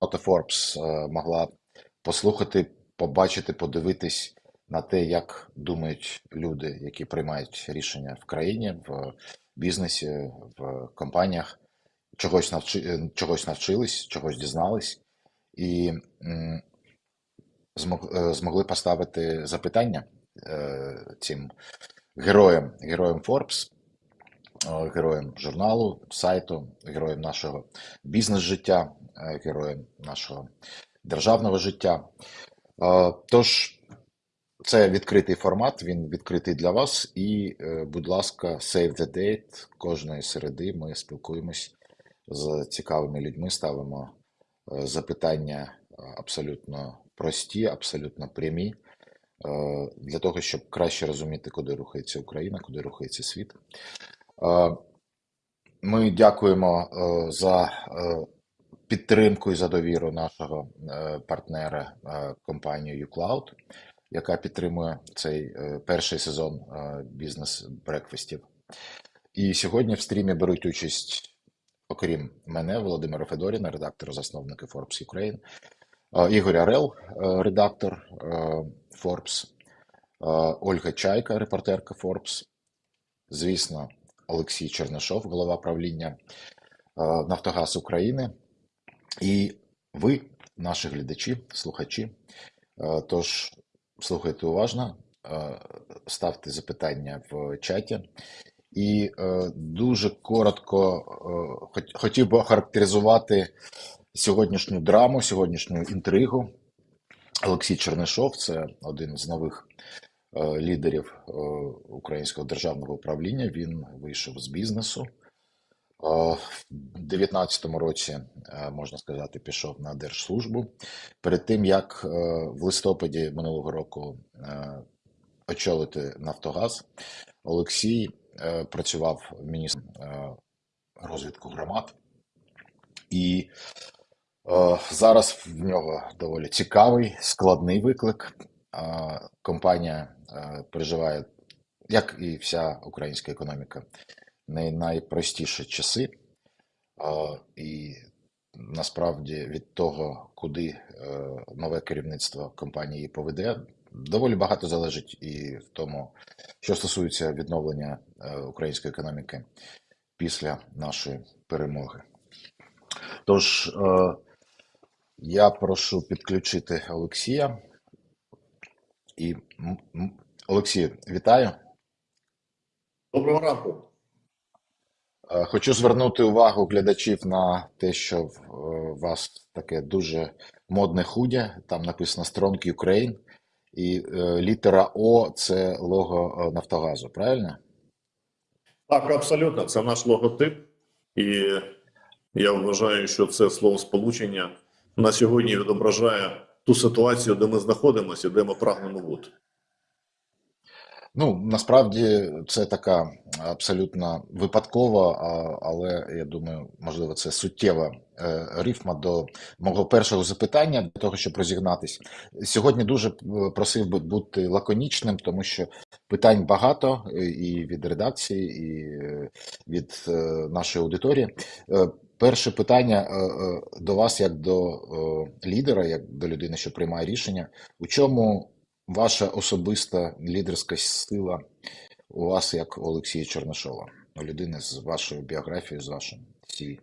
Forbes е, могла послухати, побачити, подивитись на те, як думають люди, які приймають рішення в країні, в бізнесі, в компаніях, чогось навчи, е, чогось навчились, чогось дізнались. І е, змогли поставити запитання цим героям, героям Forbes, е, героям журналу, сайту, героям нашого бізнес-життя, е, героям нашого державного життя. Е, Тож це відкритий формат, він відкритий для вас. І, будь ласка, save the date. Кожної середи ми спілкуємось з цікавими людьми, ставимо запитання абсолютно прості, абсолютно прямі, для того, щоб краще розуміти, куди рухається Україна, куди рухається світ. Е, Ми дякуємо е, за е, підтримку і за довіру нашого партнера компанії uCloud, яка підтримує цей перший сезон бізнес-брекфестів. І сьогодні в стрімі беруть участь, окрім мене, Володимира Федоріна, редактора засновника Forbes Ukraine, Ігор Арел, редактор Forbes, Ольга Чайка, репортерка Forbes, звісно, Олексій Чернишов, голова правління е, Нафтогаз України. І ви, наші глядачі, слухачі, е, тож слухайте уважно, е, ставте запитання в чаті. І дуже коротко хотів би охарактеризувати сьогоднішню драму, сьогоднішню інтригу. Олексій Чернишов це один з нових лідерів е, українського державного управління. Він вийшов з бізнесу. Е, В 19-му році, е, можна сказати, пішов на держслужбу. Перед тим, як е, в листопаді минулого року е, очолити Нафтогаз, Олексій е, працював міністром е, розвитку громад. І е, зараз в нього доволі цікавий, складний виклик. Компанія е, переживає, як і вся українська економіка, не найпростіші часи. І насправді від того, куди е, нове керівництво компанії поведе, доволі багато залежить і в тому, що стосується відновлення е, української економіки після нашої перемоги. Тож я прошу підключити Олексія. І м- вітаю. Доброго ранку. Е, Хочу звернути увагу глядачів на те, що в е, у вас таке дуже модне худя, там написано Strong Ukraine, і е, літера О це лого Нафтогазу, правильно? Так, абсолютно, це наш логотип, і я вважаю, що це слово сполучення на сьогодні відображає ту ситуацію, де ми знаходимося, де ми прагнемо бути. Ну, насправді це така абсолютно випадкова, але я думаю, можливо, це суттєва е, рифма до мого першого запитання для того, щоб розігнатись. Сьогодні дуже е, просив би бути лаконічним, тому що питань багато е, і від редакції, і від нашої аудиторії. Перше питання е, е, до вас, як до е, лідера, як до людини, що приймає рішення. У чому ваша особиста лідерська сила у вас, як у Олексія Чернишова, людини з вашою біографією, з вашим CV?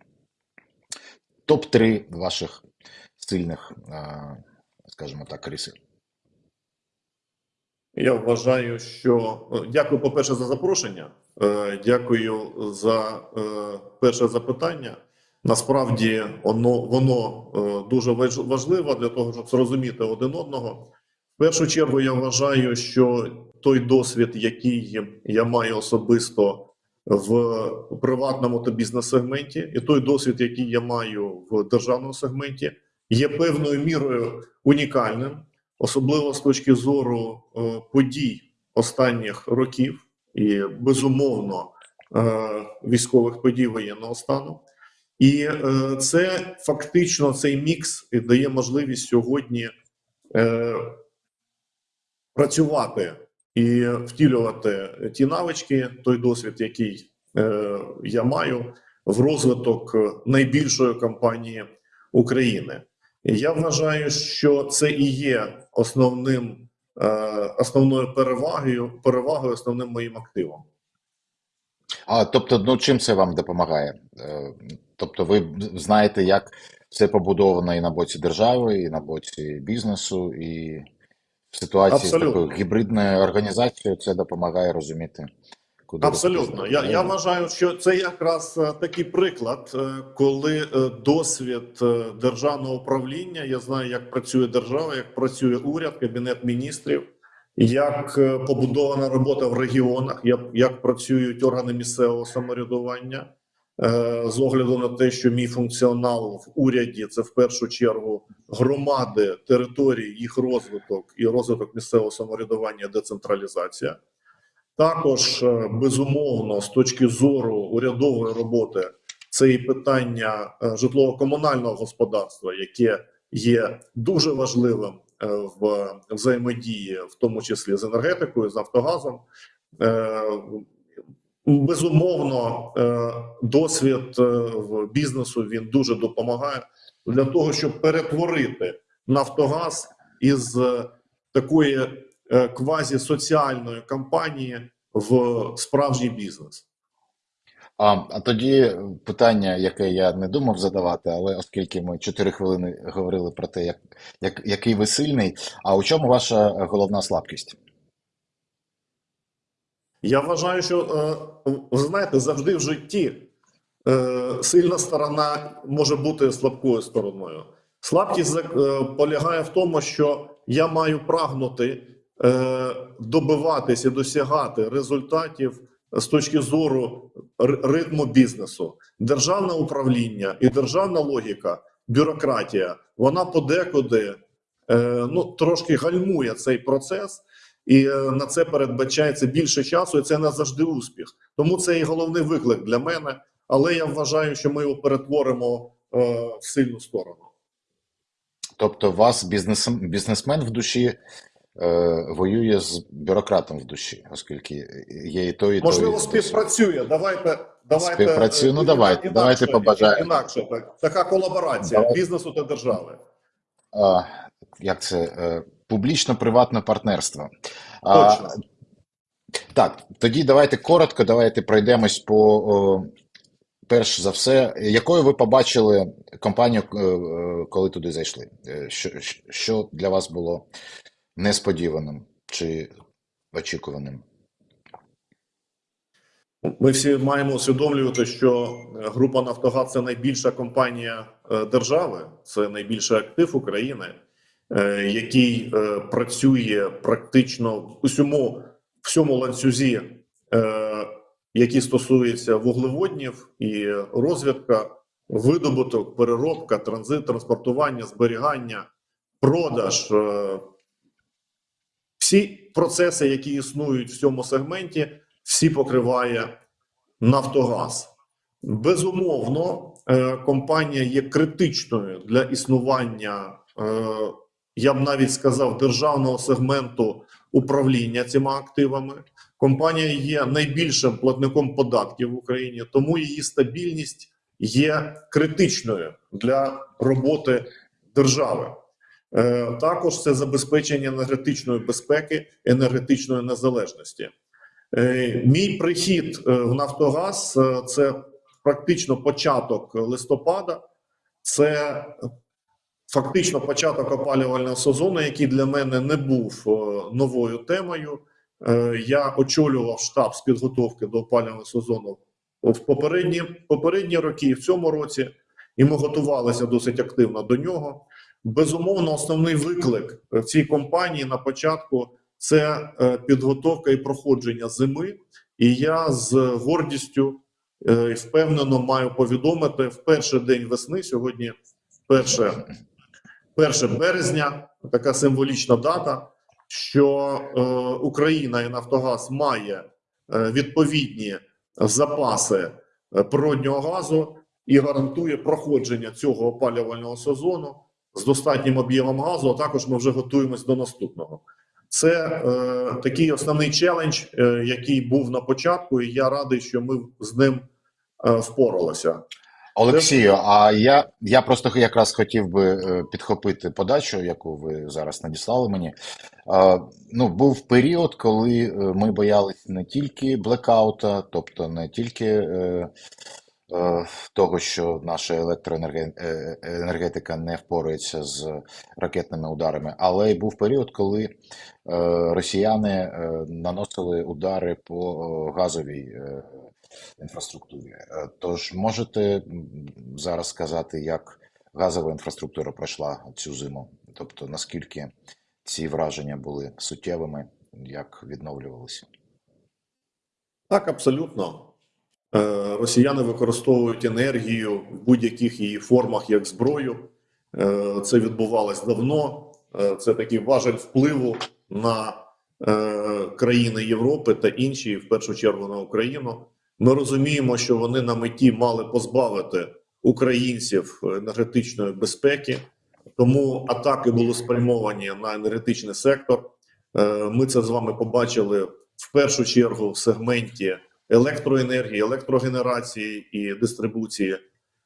Топ-3 ваших сильних, скажімо так, риси. Я вважаю, що е, дякую, по-перше, за запрошення. Дякую за перше запитання. Насправді воно, воно е, дуже важ- важливо для того, щоб зрозуміти один одного. В першу чергу я вважаю, що той досвід, який я маю особисто в приватному та бізнес-сегменті, і той досвід, який я маю в державному сегменті, є певною мірою унікальним особливо з точки зору е, подій останніх років і безумовно е, військових подій воєнного стану. І е, це фактично цей мікс дає можливість сьогодні е, працювати і втілювати ті навички, той досвід, який е, я маю в розвиток найбільшої компанії України. Я вважаю, що це і є основним, основною перевагою, перевагою, основним моїм активом. А тобто, ну чим це вам допомагає? Тобто, ви знаєте, як все побудовано і на боці держави, і на боці бізнесу, і в ситуації з такою гібридною організацією це допомагає розуміти, куди Абсолютно, я, я вважаю, що це якраз е, такий приклад, е, коли е, досвід державного управління. Я знаю, як працює держава, як працює уряд, кабінет міністрів, як побудована робота в регіонах, як, як працюють органи місцевого самоврядування. Е, З огляду на те, що мій функціонал в уряді це в першу чергу громади, території, їх розвиток і розвиток місцевого самоврядування, децентралізація. Також е, безумовно, з точки зору урядової роботи, це і питання е, житлово-комунального господарства, яке є дуже важливим в взаємодії, в тому числі з енергетикою, з Нафтогазом. Безумовно, е, досвід е, бізнесу він дуже допомагає для того, щоб перетворити Нафтогаз із е, такої е, квазі-соціальної компанії в справжній бізнес. А, а тоді питання, яке я не думав задавати, але оскільки ми 4 хвилини говорили про те, як, як, який ви сильний, а у чому ваша головна слабкість? Я вважаю, що е, ви знаєте, завжди в житті е, сильна сторона може бути слабкою стороною. Слабкість е, полягає в тому, що я маю прагнути добиватись і досягати результатів з точки зору ритму бізнесу. Державне управління і державна логіка, бюрократія, вона подекуди ну, трошки гальмує цей процес. І е, на це передбачається більше часу, і це не завжди успіх. Тому це і головний виклик для мене. Але я вважаю, що ми його перетворимо е, в сильну сторону. Тобто, вас бізнес, бізнесмен в душі е, воює з бюрократом в душі, оскільки є і то, і то. Можливо, і то. співпрацює. Давайте давайте Співпрацює. Ну, е, давайте, інакше, давайте побажаємо. інакше так. Така колаборація Давай. бізнесу та держави. А, як це? Е, публічно-приватне партнерство. А, Точно. Так, тоді давайте коротко, давайте пройдемось по о, перш за все, якою ви побачили компанію, е, коли туди зайшли? Е, Що, що для вас було несподіваним чи очікуваним? Ми всі маємо усвідомлювати, що група Нафтогаз це найбільша компанія е, держави, це найбільший актив України, який е, працює практично в усьому всьому ланцюзі, е, який стосується вуглеводнів і розвідка, видобуток, переробка, транзит, транспортування, зберігання, продаж. е, Всі процеси, які існують в цьому сегменті, всі покриває Нафтогаз. Безумовно, е, компанія є критичною для існування, е, я б навіть сказав, державного сегменту управління цими активами. Компанія є найбільшим платником податків в Україні, тому її стабільність є критичною для роботи держави. Е, Також це забезпечення енергетичної безпеки, енергетичної незалежності. Е, Мій прихід е, в Нафтогаз це практично початок листопада, це фактично початок опалювального сезону, який для мене не був е, новою темою. Е, Я очолював штаб з підготовки до опалювального сезону в попередні, попередні роки в цьому році, і ми готувалися досить активно до нього. Безумовно, основний виклик цій компанії на початку це е, підготовка і проходження зими. І я з гордістю е, і впевнено маю повідомити в перший день весни. Сьогодні перше, 1 березня, така символічна дата, що е, Україна і Нафтогаз має е, відповідні запаси е, природнього газу і гарантує проходження цього опалювального сезону з достатнім об'ємом газу. А також ми вже готуємось до наступного. Це е, такий основний челендж, е, який був на початку, і я радий, що ми з ним е, впоралися. Олексію, а я, я просто якраз хотів би е, підхопити подачу, яку ви зараз надіслали мені. Ну, був період, коли е, ми боялись не тільки блекаута, тобто не тільки е, того, що наша електроенергетика не впорається з ракетними ударами, але й був період, коли росіяни наносили удари по газовій інфраструктурі. Е, Тож можете зараз сказати, як газова інфраструктура пройшла цю зиму? Тобто наскільки ці враження були суттєвими, як відновлювалися? Так, абсолютно. Е, Росіяни використовують енергію в будь-яких її формах як зброю. Е, Це відбувалось давно. Це такий важель впливу на країни Європи та інші, в першу чергу на Україну. Ми розуміємо, що вони на меті мали позбавити українців енергетичної безпеки, тому атаки були спрямовані на енергетичний сектор. Е, Ми це з вами побачили в першу чергу в сегменті електроенергії, електрогенерації і дистрибуції,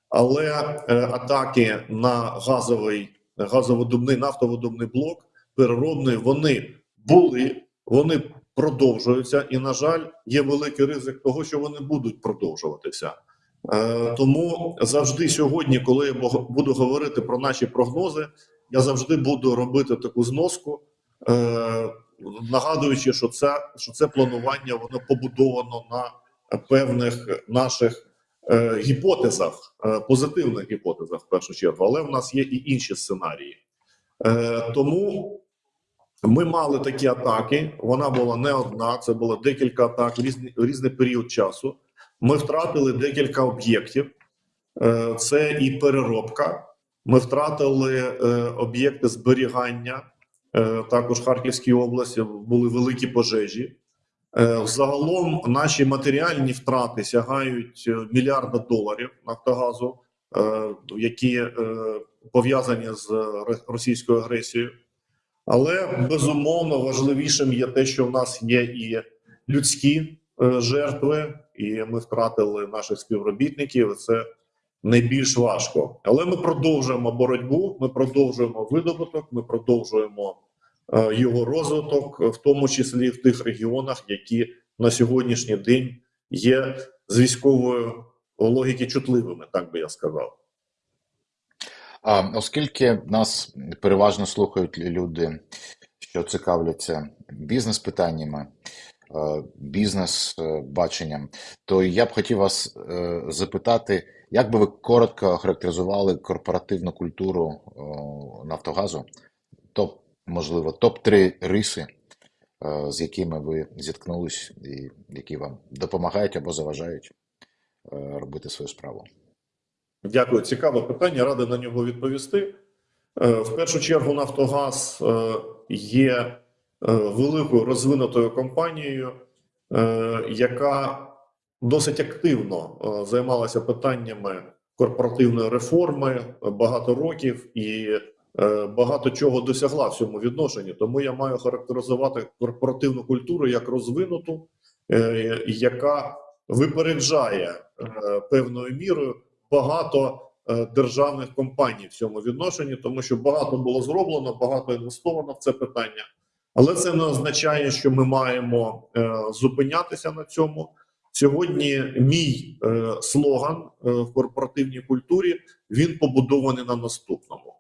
але е, атаки на газовий газовидобний нафтовидобний блок переробний вони були, вони продовжуються, і на жаль, є великий ризик того, що вони будуть продовжуватися. Е, Тому завжди сьогодні, коли я буду говорити про наші прогнози, я завжди буду робити таку зноску, е, нагадуючи, що це, що це планування воно побудовано на певних наших е, гіпотезах, позитивних гіпотезах в першу чергу, але в нас є і інші сценарії. Тому ми мали такі атаки. Вона була не одна, це було декілька атак в різний, різний період часу. Ми втратили декілька об'єктів. Е, Це і переробка. Ми втратили е, об'єкти зберігання. Е, Також в Харківській області були великі пожежі. Загалом наші матеріальні втрати сягають мільярда доларів Нафтогазу, які пов'язані з російською агресією. Але безумовно важливішим є те, що в нас є і людські е, жертви, і ми втратили наших співробітників. Це найбільш важко. Але ми продовжуємо боротьбу, ми продовжуємо видобуток, ми продовжуємо е, його розвиток, в тому числі в тих регіонах, які на сьогоднішній день є з військової логіки чутливими, так би я сказав. Оскільки нас переважно слухають люди, що цікавляться бізнес-питаннями, е, бізнес-баченням, то я б хотів вас е, запитати, як би ви коротко охарактеризували корпоративну культуру Нафтогазу? Топ, можливо, топ-3 риси, е, з якими ви зіткнулись і які вам допомагають або заважають е, робити свою справу? Дякую, цікаве питання. Радий на нього відповісти. Е, В першу чергу, Нафтогаз е, є е, великою розвинутою компанією, яка досить активно займалася питаннями корпоративної реформи багато років і багато чого досягла в цьому відношенні. Тому я маю характеризувати корпоративну культуру як розвинуту, яка випереджає певною мірою багато е, державних компаній в цьому відношенні, тому що багато було зроблено, багато інвестовано в це питання. Але це не означає, що ми маємо е, зупинятися на цьому. Сьогодні мій е, слоган в корпоративній культурі він побудований на наступному: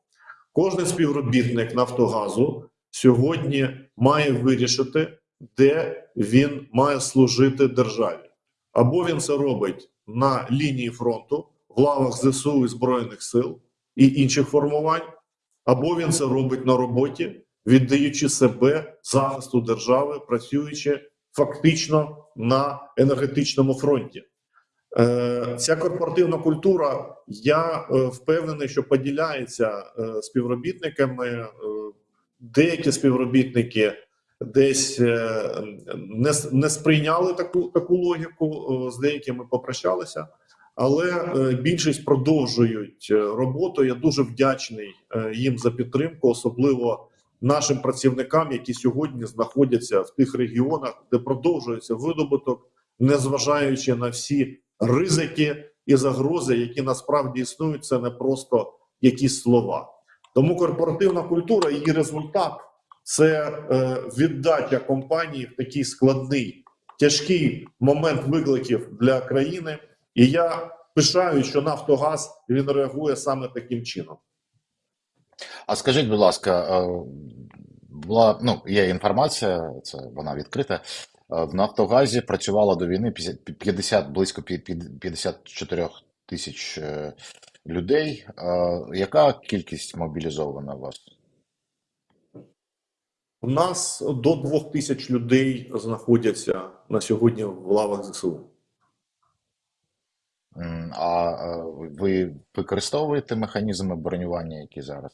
кожен співробітник Нафтогазу сьогодні має вирішити, де він має служити державі, або він це робить на лінії фронту в лавах ЗСУ і Збройних сил і інших формувань, або він це робить на роботі, віддаючи себе захисту держави, працюючи фактично на енергетичному фронті. Е, Ця корпоративна культура, я е, впевнений, що поділяється е, співробітниками. Деякі співробітники десь не, не сприйняли таку, таку логіку, з деякими попрощалися. Але е, більшість продовжують е, роботу. Я дуже вдячний е, їм за підтримку, особливо нашим працівникам, які сьогодні знаходяться в тих регіонах, де продовжується видобуток, незважаючи на всі ризики і загрози, які насправді існують, це не просто якісь слова. Тому корпоративна культура, її результат це віддача компанії в такий складний, тяжкий момент викликів для країни. І я пишаю, що Нафтогаз він реагує саме таким чином. А скажіть, будь ласка, е, була ну є інформація, це вона відкрита. Е, В Нафтогазі працювало до війни 50, 50 близько пі- пі- 54 тисяч е, людей. Яка кількість мобілізована у вас? У нас до двох тисяч людей знаходяться на сьогодні в лавах ЗСУ. А ви використовуєте механізми бронювання, які зараз,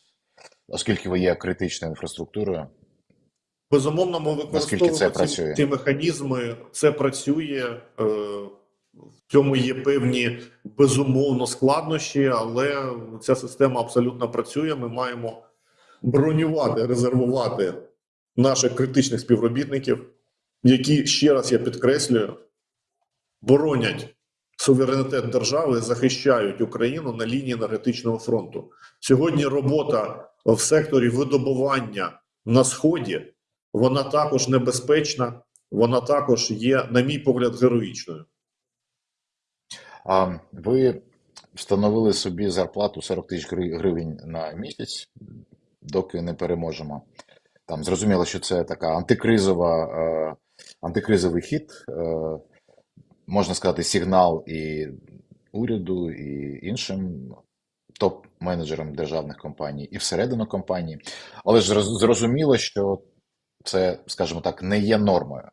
оскільки ви є критичною інфраструктурою? Безумовно, ми Наскільки це ці, працює? ці механізми. Це працює. Е, в цьому є певні безумовно складнощі, але ця система абсолютно працює. Ми маємо бронювати, резервувати наших критичних співробітників, які ще раз я підкреслюю, боронять суверенітет держави, захищають Україну на лінії енергетичного фронту. Сьогодні робота в секторі видобування на сході вона також небезпечна, вона також є, на мій погляд, героїчною. А ви встановили собі зарплату 40 тисяч гривень на місяць, доки не переможемо. Там зрозуміло, що це така антикризова, е, антикризовий хід, е, можна сказати, сигнал і уряду, і іншим топ-менеджерам державних компаній, і всередину компанії. Але ж зрозуміло, що це, скажімо так, не є нормою.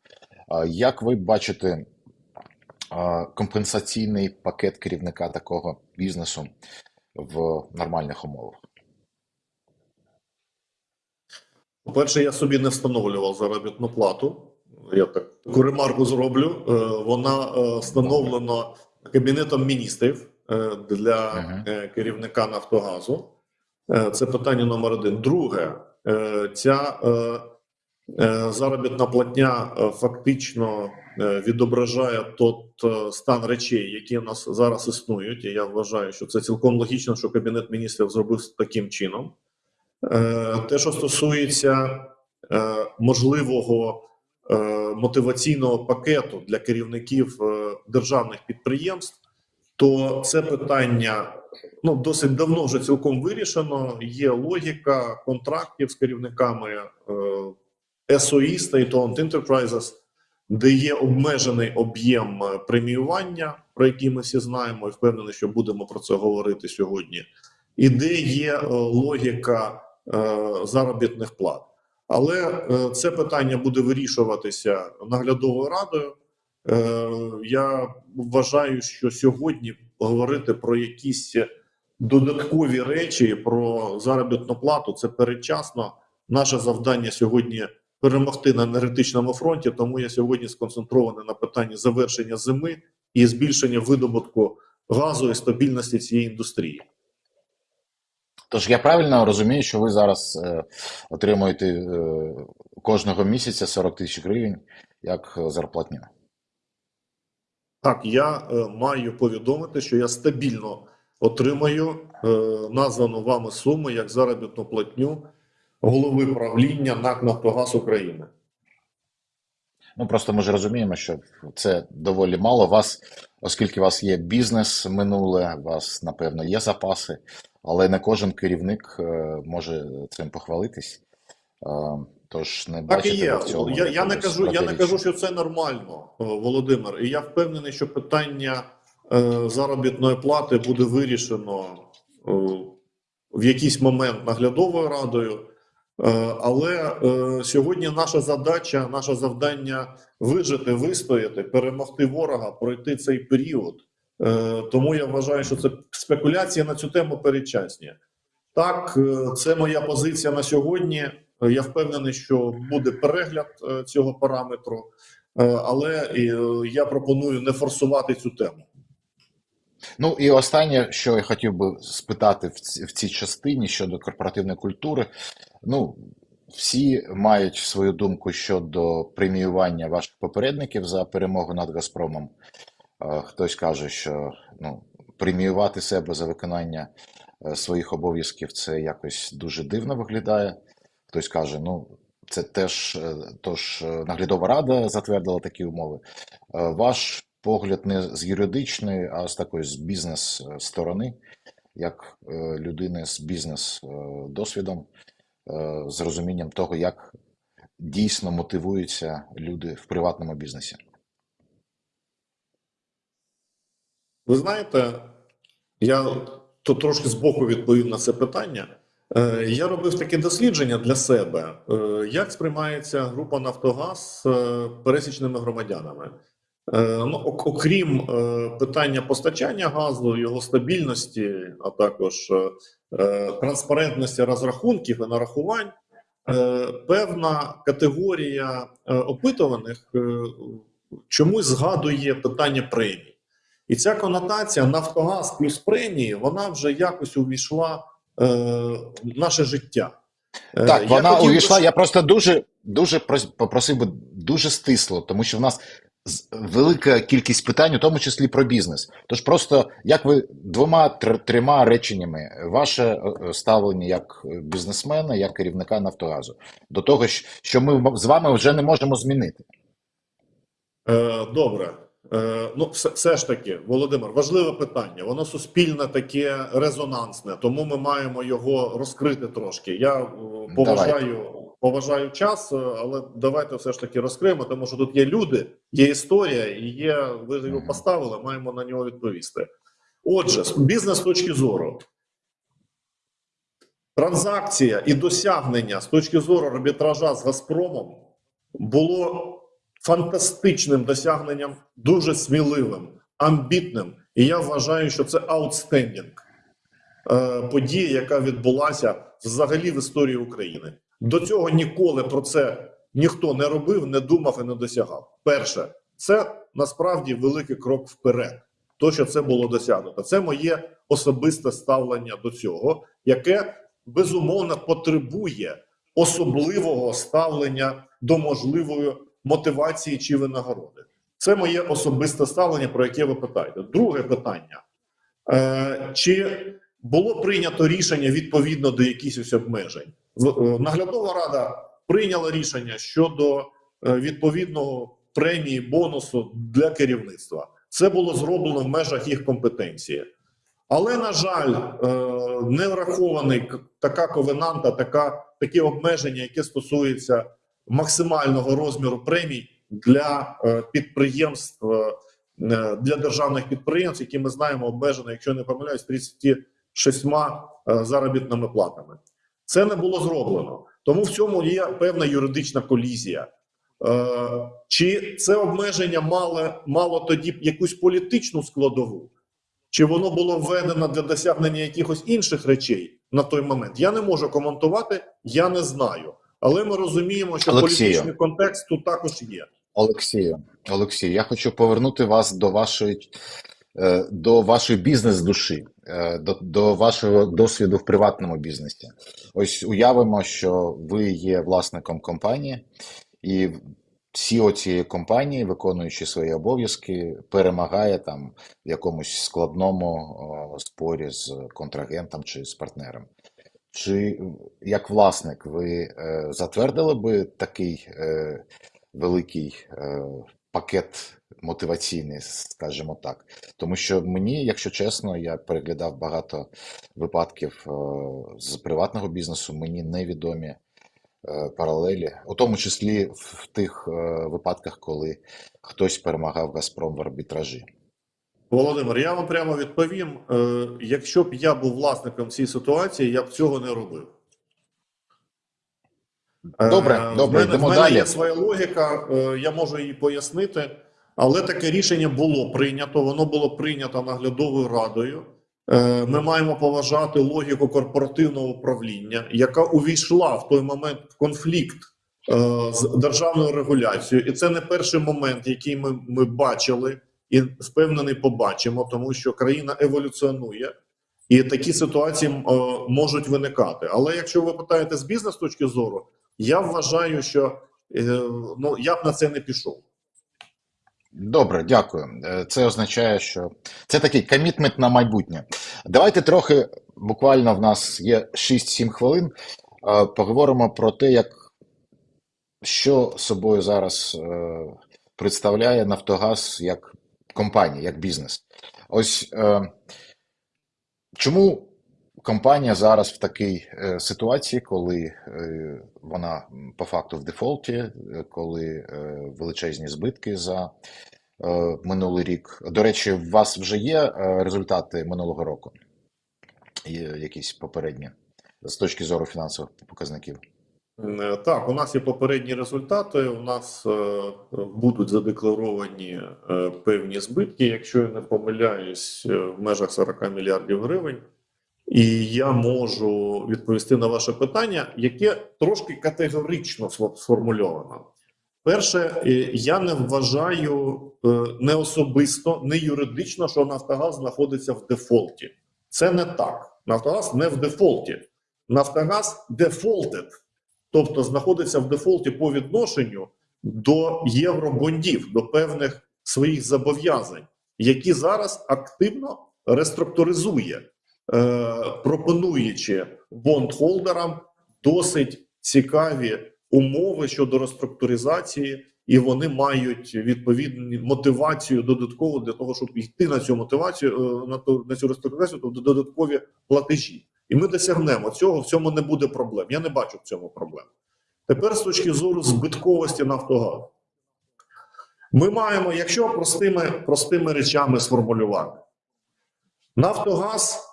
Як ви бачите компенсаційний пакет керівника такого бізнесу в нормальних умовах? По-перше, я собі не встановлював заробітну плату. Я так таку ремарку зроблю. Е, Вона е, встановлена Кабінетом міністрів е, для е, керівника Нафтогазу. Е, Це питання номер один. Друге, е, ця е, е, заробітна платня е, фактично е, відображає тот е, стан речей, які у нас зараз існують. І я вважаю, що це цілком логічно, що Кабінет міністрів зробив таким чином. Е, Те, що стосується е, можливого е, мотиваційного пакету для керівників е, державних підприємств, то це питання ну, досить давно вже цілком вирішено. Є логіка контрактів з керівниками е, SOE, State-Owned Enterprises, де є обмежений об'єм е, преміювання, про який ми всі знаємо, і впевнений, що будемо про це говорити сьогодні, і де є е, логіка е, заробітних плат. Але е, це питання буде вирішуватися наглядовою радою. Е, Я вважаю, що сьогодні говорити про якісь додаткові речі про заробітну плату це передчасно. Наше завдання сьогодні перемогти на енергетичному фронті. Тому я сьогодні сконцентрований на питанні завершення зими і збільшення видобутку газу і стабільності цієї індустрії. Тож я правильно розумію, що ви зараз е, отримуєте е, кожного місяця 40 тисяч гривень як зарплатню. Так, я е, маю повідомити, що я стабільно отримаю е, названу вами суму як заробітну платню голови правління НАК Нафтогаз України. Ну просто ми ж розуміємо, що це доволі мало. Вас, оскільки у вас є бізнес минуле, у вас, напевно, є запаси, але не кожен керівник е, може цим похвалитись. Е, Тож не Так і є. в цьому Я, я не кажу, я не кажу, що це нормально, е, Володимир. І я впевнений, що питання е, заробітної плати буде вирішено е, в якийсь момент наглядовою радою. Е, Але е, сьогодні наша задача, наше завдання вижити, вистояти, перемогти ворога, пройти цей період. Е, Тому я вважаю, що це спекуляції на цю тему передчасні. Так, е, це моя позиція на сьогодні. Е, Я впевнений, що буде перегляд цього параметру, але я пропоную не форсувати цю тему. Ну і останнє, що я хотів би спитати в цій частині щодо корпоративної культури. Ну, всі мають свою думку щодо преміювання ваших попередників за перемогу над Газпромом. Е, Хтось каже, що ну, преміювати себе за виконання е, своїх обов'язків це якось дуже дивно виглядає. Хтось каже, ну це теж е, тож наглядова рада затвердила такі умови. Ваш погляд не з юридичної, а з такої з бізнес е, сторони, як людини з бізнес досвідом, е, з розумінням того, як дійсно мотивуються люди в приватному бізнесі. Ви знаєте, я тут трошки збоку відповім на це питання. Е, Я робив таке дослідження для себе, е, як сприймається група Нафтогаз е, пересічними громадянами. Ну, окрім питання постачання газу, його стабільності, а також транспарентності розрахунків і нарахувань, певна категорія опитуваних чомусь згадує питання премій. І ця конотація Нафтогаз плюс премії, вона вже якось увійшла е, в наше життя. Е, Так, я вона хотів увійшла. Я просто дуже дуже попросив би дуже стисло, тому що в нас велика кількість питань, у тому числі про бізнес. Тож просто як ви двома трьома реченнями ваше е, е, ставлення як бізнесмена, як керівника Нафтогазу до того, що ми з вами вже не можемо змінити. Добре. Е, Ну, все, все ж таки, Володимир, важливе питання. Воно суспільне таке резонансне, тому ми маємо його розкрити трошки. Я е, поважаю, поважаю час, е, але давайте все ж таки розкриємо, тому що тут є люди, є історія, і є. Ви його поставили, маємо на нього відповісти. Отже, бізнес з точки зору. Транзакція і досягнення з точки зору арбітража з Газпромом було фантастичним досягненням, дуже сміливим, амбітним. І я вважаю, що це outstanding подія, яка відбулася взагалі в історії України. До цього ніколи про це ніхто не робив, не думав і не досягав. Перше, це насправді великий крок вперед. То, що це було досягнуто, це моє особисте ставлення до цього, яке безумовно потребує особливого ставлення до можливої мотивації чи винагороди. Це моє особисте ставлення, про яке ви питаєте. Друге питання: е, чи було прийнято рішення відповідно до якихось обмежень? Е, Наглядова рада прийняла рішення щодо е, відповідного премії бонусу для керівництва. Це було зроблено в межах їх компетенції. Але, на жаль, е, не врахований така ковенанта, така, такі обмеження, які стосуються максимального розміру премій для е, підприємств, е, е, для державних підприємств, які ми знаємо обмежено, якщо не помиляюсь, 36 е, заробітними платами. Це не було зроблено. Тому в цьому є певна юридична колізія. Чи це обмеження мало, мало тоді якусь політичну складову? Чи воно було введено для досягнення якихось інших речей на той момент? Я не можу коментувати, я не знаю. Але ми розуміємо, що Олексію. політичний контекст тут також є. Олексію, Олексію, я хочу повернути вас до вашої, е, до вашої бізнес-душі, е, до, до вашого досвіду в приватному бізнесі. Ось уявимо, що ви є власником компанії, і CEO цієї компанії, виконуючи свої обов'язки, перемагає там в якомусь складному спорі з контрагентом чи з партнером. Чи як власник ви е, затвердили би такий е, великий е, пакет мотиваційний, скажімо так. Тому що мені, якщо чесно, я переглядав багато випадків з приватного бізнесу, мені невідомі паралелі, у тому числі в тих випадках, коли хтось перемагав Газпром в арбітражі. Володимир, я вам прямо відповім: е, якщо б я був власником цієї ситуації, я б цього не робив. Е, Добре, в добре, мене, йдемо в мене далі. є своя логіка, е, я можу її пояснити, але таке рішення було прийнято. Воно було прийнято наглядовою радою. Е, Ми маємо поважати логіку корпоративного управління, яка увійшла в той момент в конфлікт з державною регуляцією, і це не перший момент, який ми, ми бачили, і впевнений, побачимо, тому що країна еволюціонує. І такі ситуації е, можуть виникати. Але якщо ви питаєте з бізнес точки зору, я вважаю, що е, ну я б на це не пішов. Добре, дякую. Е, Це означає, що це такий комітмент на майбутнє. Давайте трохи, буквально в нас є 6-7 хвилин. е, Поговоримо про те, як що собою зараз представляє Нафтогаз як компанія, як бізнес. Ось е, чому компанія зараз в такій е, ситуації, коли е, вона по факту в дефолті, коли величезні збитки за минулий рік. До речі, у вас вже є результати минулого року? Якісь попередні з точки зору фінансових показників? Е, Так, у нас є попередні результати. У нас е, будуть задекларовані е, певні збитки, якщо я не помиляюсь, в межах 40 мільярдів гривень. І я можу відповісти на ваше питання, яке трошки категорично сформульовано. Перше, я не вважаю не особисто, не юридично, що Нафтогаз знаходиться в дефолті. Це не так. Нафтогаз не в дефолті. Нафтогаз дефолтед, тобто знаходиться в дефолті по відношенню до євробондів, до певних своїх зобов'язань, які зараз активно реструктуризує, е, пропонуючи бондхолдерам досить цікаві умови щодо реструктуризації, і вони мають відповідну мотивацію додаткову для того, щоб йти на цю мотивацію е, на ту на цю реструктуризацію, тобто додаткові платежі. І ми досягнемо цього. В цьому не буде проблем. Я не бачу в цьому проблем. Тепер з точки зору збитковості Нафтогазу. Ми маємо, якщо простими, простими речами сформулювати, Нафтогаз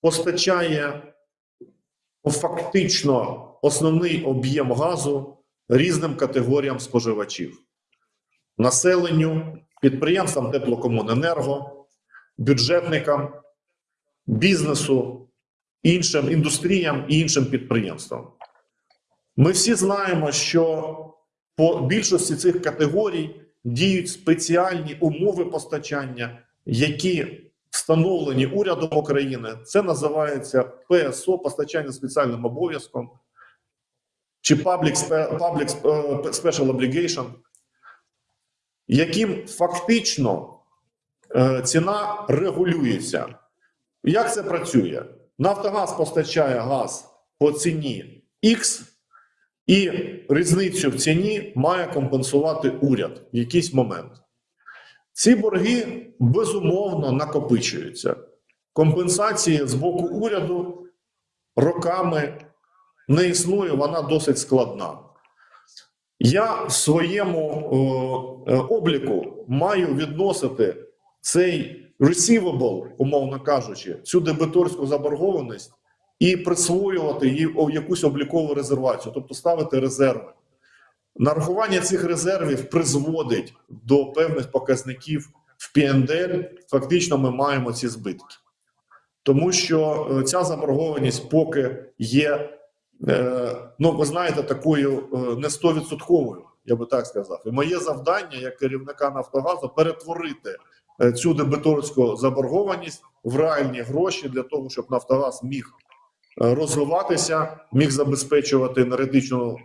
постачає фактично основний об'єм газу різним категоріям споживачів: населенню, підприємствам теплокомуненерго, бюджетникам, бізнесу, іншим індустріям і іншим підприємствам. Ми всі знаємо, що по більшості цих категорій діють спеціальні умови постачання, які встановлені урядом України. Це називається ПСО постачання спеціальним обов'язком чи Public, Public е, Special Obligation, яким фактично е, ціна регулюється. Як це працює? Нафтогаз постачає газ по ціні X, і різницю в ціні має компенсувати уряд в якийсь момент. Ці борги безумовно накопичуються. Компенсації з боку уряду роками не існує, вона досить складна. Я в своєму е, е, обліку маю відносити цей receivable, умовно кажучи, цю дебиторську заборгованість і присвоювати о- якусь облікову резервацію, тобто ставити резерви. Нарахування цих резервів призводить до певних показників в ПНДЛ. Фактично, ми маємо ці збитки, тому що е, ця заборгованість поки є, е, ну ви знаєте, такою е, не 100%, я би так сказав. І моє завдання як керівника Нафтогазу перетворити цю дебиторську заборгованість в реальні гроші для того, щоб Нафтогаз міг е, розвиватися, міг забезпечувати енергетичну е,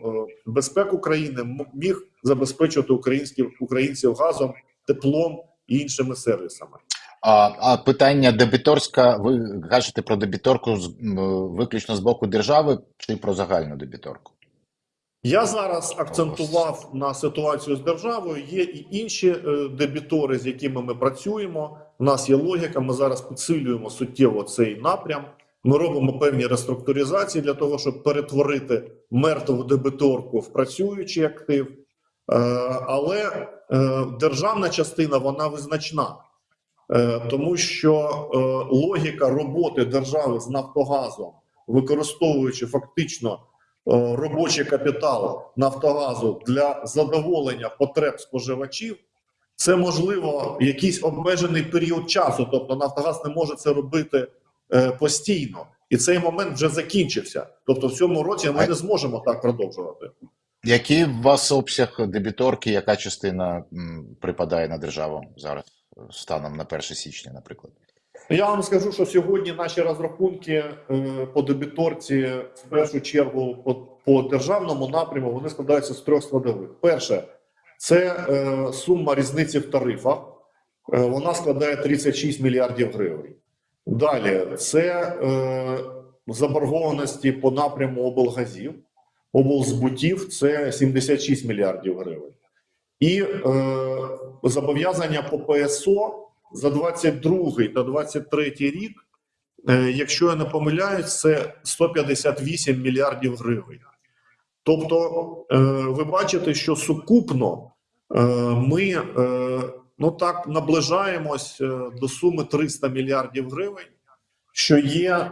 безпеку країни, міг забезпечувати українських українців газом, теплом і іншими сервісами. А, а питання дебіторська, ви кажете про дебіторку з- виключно з боку держави чи про загальну дебіторку? Я зараз акцентував на ситуацію з державою. Є і інші е, дебітори, з якими ми працюємо. У нас є логіка. Ми зараз підсилюємо суттєво цей напрям. Ми робимо певні реструктуризації для того, щоб перетворити мертву дебіторку в працюючий актив. Е, Але е, державна частина вона визначна, тому що логіка роботи держави з Нафтогазом, використовуючи фактично робочий капітал Нафтогазу для задоволення потреб споживачів, це можливо якийсь обмежений період часу. Тобто Нафтогаз не може це робити е, постійно, і цей момент вже закінчився. Тобто, в цьому році ми не зможемо так продовжувати. Який у вас обсяг дебіторки, яка частина м, припадає на державу зараз, е, станом на 1 січня, наприклад? Я вам скажу, що сьогодні наші розрахунки е, по дебіторці, в першу чергу, по, по державному напряму, вони складаються з трьох складових. Перше, Це е, сума різниці в тарифах. Е, вона складає 36 мільярдів гривень. Далі це е, заборгованості по напряму облгазів, облзбутів це 76 мільярдів гривень. І е, зобов'язання по ПСО за 22 та 23 рік, е, якщо я не помиляюсь, це 158 мільярдів гривень. Тобто, е, ви бачите, що сукупно е, ми ну так наближаємось до суми 300 мільярдів гривень, що є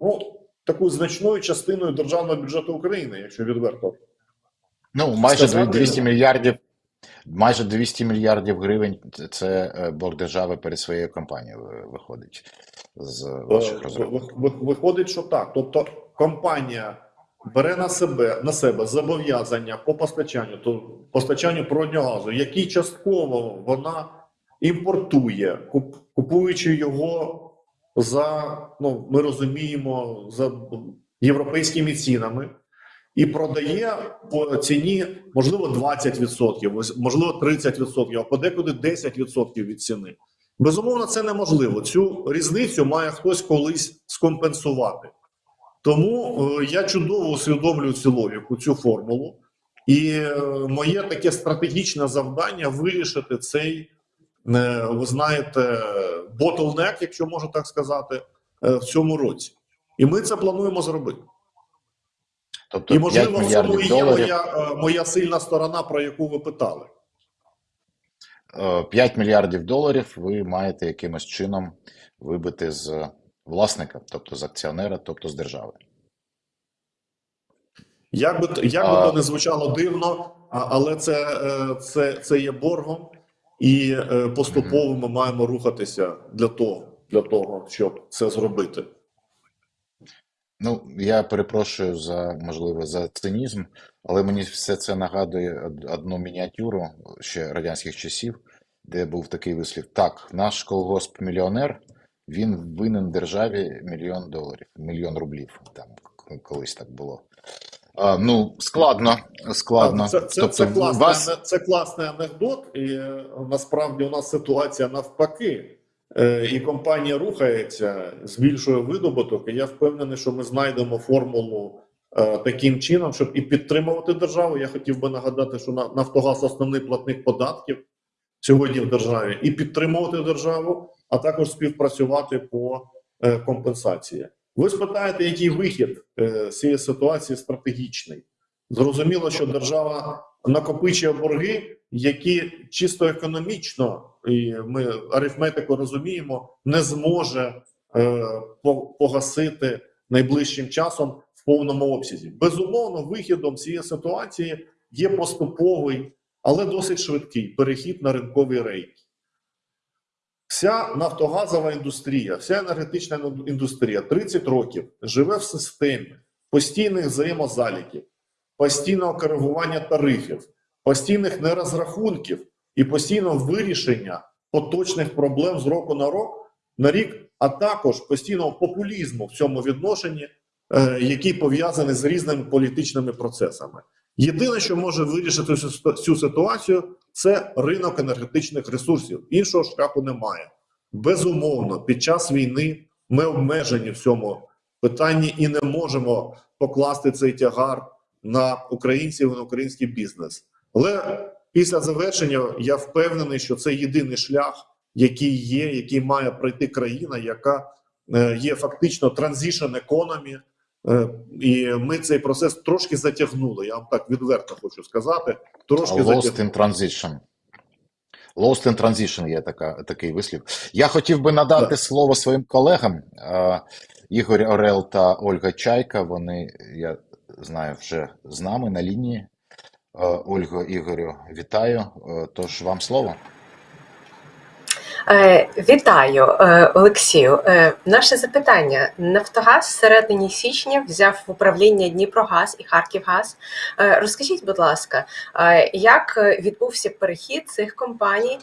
ну, такою значною частиною державного бюджету України, якщо відверто. Ну, майже 200 мільярдів, майже 200 мільярдів гривень це- е, борг держави перед своєю компанією виходить з ваших Е, ви- Виходить, що так. Тобто, компанія бере на себе на себе зобов'язання по постачанню, то постачанню природнього газу, які частково вона імпортує, куп- купуючи його за ну ми розуміємо за європейськими цінами. І продає по ціні можливо 20%, можливо 30%, а подекуди 10% від ціни. Безумовно, це неможливо. Цю різницю має хтось колись скомпенсувати. Тому е, я чудово усвідомлюю цю логіку, цю формулу. І е, моє таке стратегічне завдання вирішити цей, е, ви знаєте, ботлнек, якщо можна так сказати, в цьому році. І ми це плануємо зробити. Тобто І 5 можливо, в цьому і є доларів, моя, е, моя сильна сторона, про яку ви питали. е, 5 мільярдів доларів ви маєте якимось чином вибити з власника, тобто з акціонера, тобто з держави. Як би, як би А- то не звучало дивно, але це, е, це, це є боргом, і е, поступово ми маємо рухатися для того, для того, щоб це зробити. Ну, я перепрошую за можливо за цинізм, але мені все це нагадує одну мініатюру ще радянських часів, де був такий вислів: так, наш колгосп мільйонер, він винен державі мільйон доларів, мільйон рублів. Там колись так було. А, ну, складно, складно. Це, це, тобто, це, класний, вас це класний анекдот, і е, насправді у нас ситуація навпаки. Е, І компанія рухається, збільшує видобуток. І я впевнений, що ми знайдемо формулу е, таким чином, щоб і підтримувати державу. Я хотів би нагадати, що на- Нафтогаз основний платник податків сьогодні в державі, і підтримувати державу, а також співпрацювати по е, компенсації. Ви спитаєте, який вихід з цієї ситуації стратегічний? Зрозуміло, що держава накопичує борги, які чисто економічно, і ми арифметику розуміємо, не зможе е, погасити найближчим часом в повному обсязі. Безумовно, вихідом цієї ситуації є поступовий, але досить швидкий перехід на ринкові рейки. Вся нафтогазова індустрія, вся енергетична індустрія 30 років живе в системі постійних взаємозаліків, постійного коригування тарифів, постійних нерозрахунків і постійного вирішення поточних проблем з року на рок на рік, а також постійного популізму в цьому відношенні, е, який пов'язаний з різними політичними процесами. Єдине, що може вирішити цю ситуацію, це ринок енергетичних ресурсів. Іншого шляху немає. Безумовно, під час війни ми обмежені в цьому питанні і не можемо покласти цей тягар на українців і на український бізнес. Але після завершення я впевнений, що це єдиний шлях, який є, який має пройти країна, яка е, є фактично transition economy, е, і ми цей процес трошки затягнули. Я вам так відверто хочу сказати. Трошки Lost затягнули. in transition. Lost in transition є така, такий вислів. Я хотів би надати Так. слово своїм колегам. Е, Ігор Орел та Ольга Чайка. Вони, я знаю, вже з нами на лінії. Е, Ольго, Ігорю, вітаю. Е, Тож вам слово. Е, Вітаю, Олексію. Наше запитання: Нафтогаз в середині січня взяв в управління Дніпрогаз і Харківгаз. Розкажіть, будь ласка, як відбувся перехід цих компаній?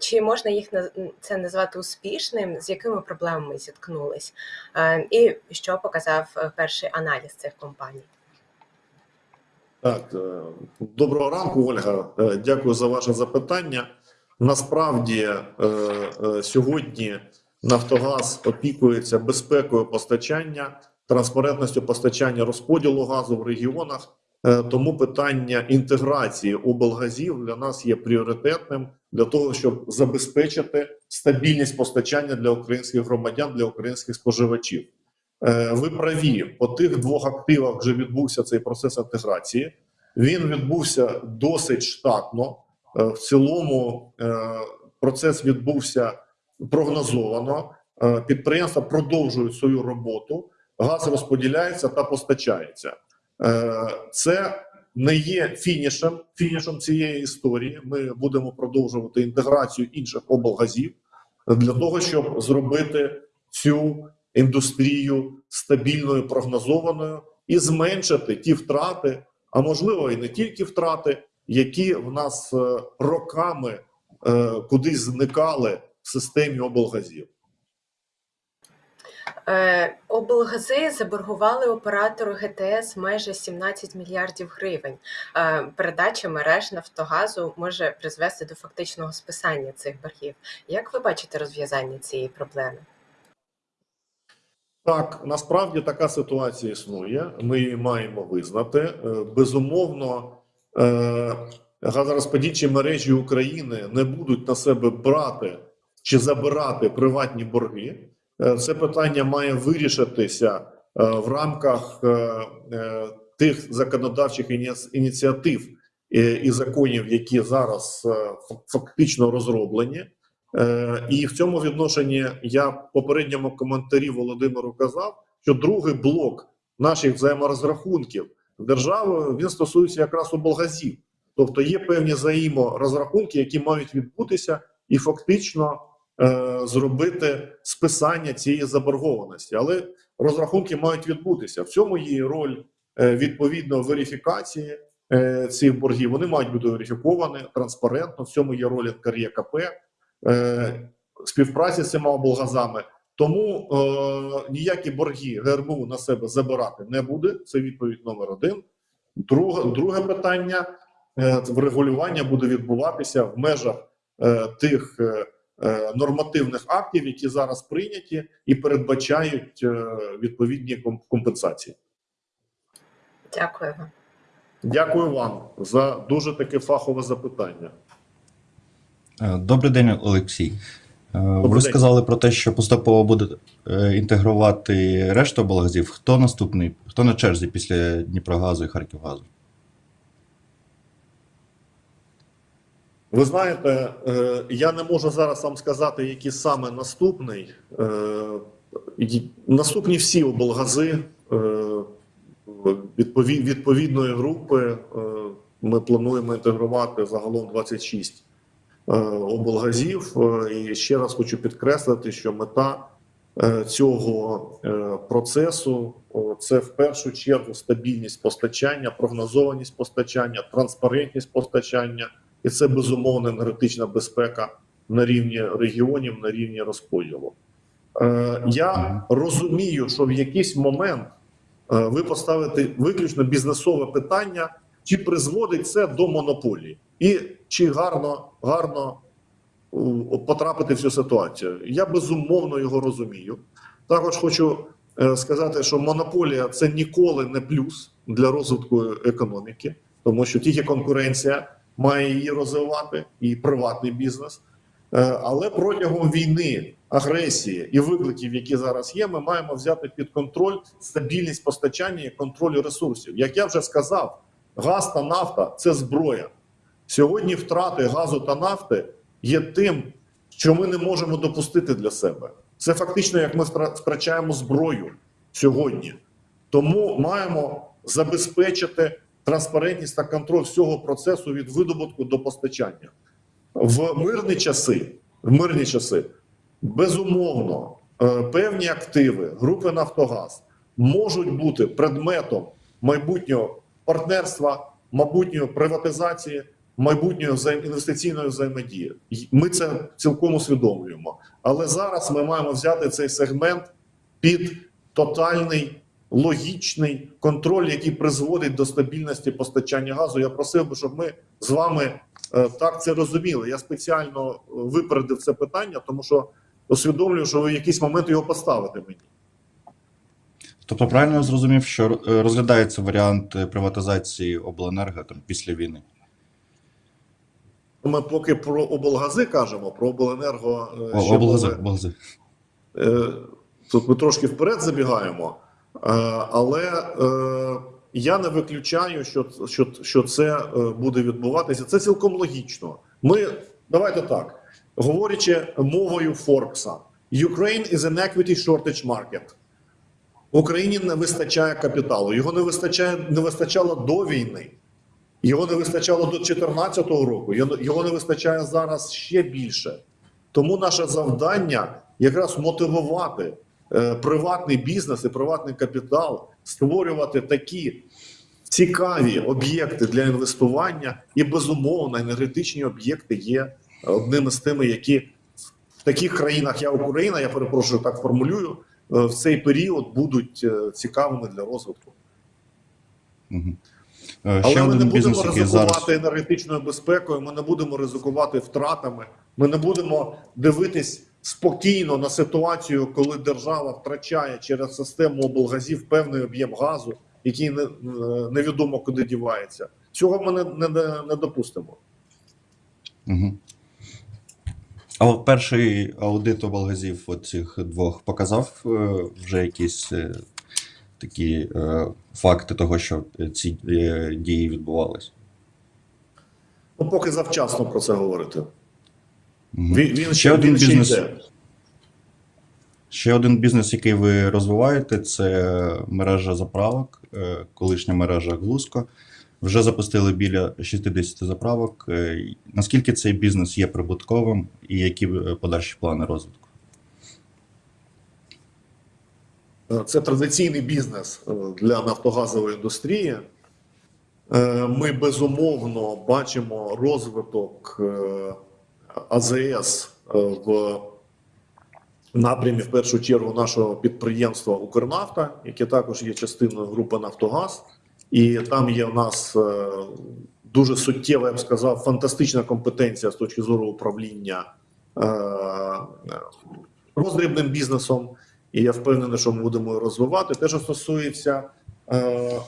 Чи можна їх це назвати успішним? З якими проблемами зіткнулись? І що показав перший аналіз цих компаній? Так, е, доброго ранку, Ольга. Е, Дякую за ваше запитання. Насправді е, сьогодні Нафтогаз опікується безпекою постачання, транспарентністю постачання розподілу газу в регіонах. Тому питання інтеграції облгазів для нас є пріоритетним для того, щоб забезпечити стабільність постачання для українських громадян, для українських споживачів. Е, Ви праві, по тих двох активах вже відбувся цей процес інтеграції. Він відбувся досить штатно. Е, В цілому е, процес відбувся прогнозовано. Підприємства продовжують свою роботу, газ розподіляється та постачається. Це не є фінішем, фінішем цієї історії. Ми будемо продовжувати інтеграцію інших облгазів для того, щоб зробити цю індустрію стабільною, прогнозованою і зменшити ті втрати, а можливо і не тільки втрати, які в нас е, роками е, кудись зникали в системі облгазів. Е, облгази заборгували оператору ГТС майже 17 мільярдів гривень. Передача мереж Нафтогазу може призвести до фактичного списання цих боргів. Як ви бачите розв'язання цієї проблеми? Так, насправді така ситуація існує. Ми її маємо визнати. Е, Безумовно, е, газорозподільчі мережі України не будуть на себе брати чи забирати приватні борги. Е, Це питання має вирішитися в рамках тих законодавчих ініц- ініціатив і законів, які зараз фактично розроблені. Е, І в цьому відношенні я в попередньому коментарі Володимиру казав, що другий блок наших взаєморозрахунків з державою він стосується якраз облгазів. Тобто є певні взаєморозрахунки, які мають відбутися, і фактично е, зробити списання цієї заборгованості. Але розрахунки мають відбутися. В цьому є роль е, відповідно верифікації е, цих боргів. Вони мають бути верифіковані транспарентно. В цьому є роль НКРЄКП е, співпраці з цими облгазами. Тому е, ніякі борги ГРБУ на себе забирати не буде. Це відповідь номер один. Друге, друге питання е, врегулювання буде відбуватися в межах е, тих е, е, нормативних актів, які зараз прийняті, і передбачають е, відповідні компенсації. Дякую вам. Дякую вам за дуже таке фахове запитання. Е, Добрий день, Олексій. Е, Ви сказали про те, що поступово буде е, інтегрувати решту облгазів. Хто наступний? Хто на черзі після Дніпрогазу і Харківгазу? Ви знаєте, я не можу зараз вам сказати, який саме наступний. Наступні всі облгази відповідної групи. Ми плануємо інтегрувати загалом 26 е, облгазів. Е, І ще раз хочу підкреслити, що мета е, цього е, процесу це в першу чергу стабільність постачання, прогнозованість постачання, транспарентність постачання. І це безумовно енергетична безпека на рівні регіонів, на рівні розподілу. Е, я розумію, що в якийсь момент е, ви поставите виключно бізнесове питання, чи призводить це до монополії, і чи гарно, гарно потрапити в цю ситуацію. Я безумовно його розумію. Також хочу е, сказати, що монополія це ніколи не плюс для розвитку економіки, тому що тільки конкуренція має її розвивати, і приватний бізнес. Е, Але протягом війни, агресії і викликів, які зараз є, ми маємо взяти під контроль стабільність постачання і контроль ресурсів. Як я вже сказав, газ та нафта це зброя. Сьогодні втрати газу та нафти є тим, що ми не можемо допустити для себе. Це фактично як ми втрачаємо зброю сьогодні. Тому маємо забезпечити транспарентність та контроль всього процесу від видобутку до постачання. В мирні часи, в мирні часи, безумовно, е, певні активи групи Нафтогаз можуть бути предметом майбутнього партнерства, майбутньої приватизації, майбутньої взаєм- інвестиційної взаємодії. Ми це цілком усвідомлюємо. Але зараз ми маємо взяти цей сегмент під тотальний логічний контроль, який призводить до стабільності постачання газу. Я просив би, щоб ми з вами е, так це розуміли. Я спеціально е, випередив це питання, тому що усвідомлюю, що ви в якийсь момент його поставите мені. Тобто, правильно я зрозумів, що е, розглядається варіант приватизації обленерго там після війни. Ми поки про облгази кажемо, про обленерго е, О, облгази, мови. облгази. Е, Тут ми трошки вперед забігаємо, Е, але я не виключаю, що, що, що це буде відбуватися. Це цілком логічно. Ми давайте так, говорячи мовою Форбса, Ukraine is an equity shortage market. В Україні не вистачає капіталу. Його не вистачає, не вистачало до війни. Його не вистачало до 2014 року. Його не вистачає зараз ще більше. Тому наше завдання якраз мотивувати е, приватний бізнес і приватний капітал, створювати такі цікаві об'єкти для інвестування, і безумовно енергетичні об'єкти є одним із тими, які в таких країнах, як Україна, я перепрошую, так формулюю, е, в цей період будуть е, цікавими для розвитку. Угу. Ще Але ми не будемо бізнес, який ризикувати зараз. енергетичною безпекою. Ми не будемо ризикувати втратами. Ми не будемо дивитись спокійно на ситуацію, коли держава втрачає через систему облгазів певний об'єм газу, який не, невідомо куди дівається. Цього ми не, не, не, допустимо. Угу. А от перший аудит облгазів оцих двох показав е, вже якісь е, такі е, факти того, що ці е, дії відбувалися. Ну, поки завчасно про це говорити. Він, він Ще один він ще бізнес. йде. Ще один бізнес, який ви розвиваєте, це мережа заправок, е, колишня мережа Глузко. Вже запустили біля 60 заправок. Е, Наскільки цей бізнес є прибутковим і які е, подальші плани розвитку? Це традиційний бізнес е, для нафтогазової індустрії. Е, Ми безумовно бачимо розвиток е, АЗС е, в напрямі, в першу чергу, нашого підприємства Укрнафта, яке також є частиною групи Нафтогаз. І там є в нас е, дуже суттєва, я б сказав, фантастична компетенція з точки зору управління е, роздрібним бізнесом. І я впевнений, що ми будемо розвивати. Те, що стосується е,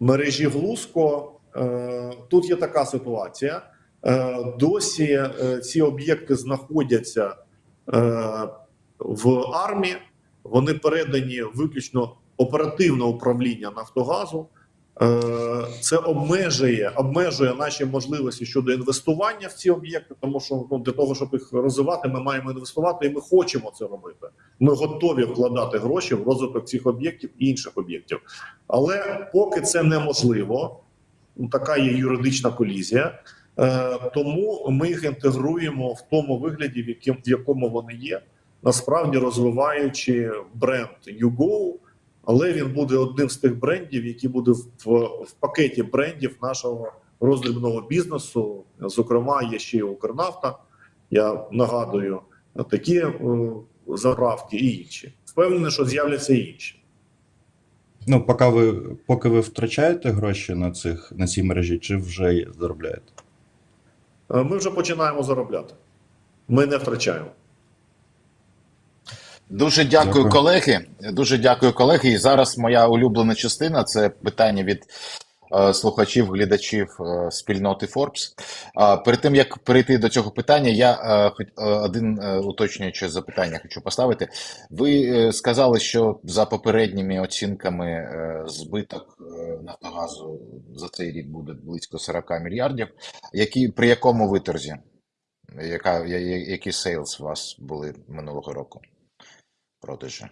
мережі Глузко, е, тут є така ситуація. Е, досі е, ці об'єкти знаходяться е, в армії, вони передані виключно оперативне управління Нафтогазу. Е, Це обмежує, обмежує наші можливості щодо інвестування в ці об'єкти, тому що ну, для того, щоб їх розвивати, ми маємо інвестувати, і ми хочемо це робити. Ми готові вкладати гроші в розвиток цих об'єктів і інших об'єктів. Але поки це неможливо, така є юридична колізія. Е, тому ми їх інтегруємо в тому вигляді, в якому вони є, насправді розвиваючи бренд YouGo, але він буде одним з тих брендів, який буде в, в пакеті брендів нашого роздрібного бізнесу. Зокрема, є ще й Укрнафта. Я нагадую такі е, заправки і інші. Впевнений, що з'являться і інші. Ну, поки ви, поки ви втрачаєте гроші на, цих, на цій мережі, чи вже заробляєте? Е, Ми вже починаємо заробляти. Ми не втрачаємо. Дуже дякую, Дякую. колеги. Дуже дякую, колеги. І зараз моя улюблена частина це питання від е, слухачів, глядачів е, спільноти Forbes. А перед тим як перейти до цього питання, я е, хоч- е, один е, уточнююче запитання хочу поставити. Ви е, сказали, що за попередніми оцінками е, збиток е, Нафтогазу за цей рік буде близько 40 мільярдів. Які при якому виторзі? Яка я- які сейлс у вас були минулого року? Продажі?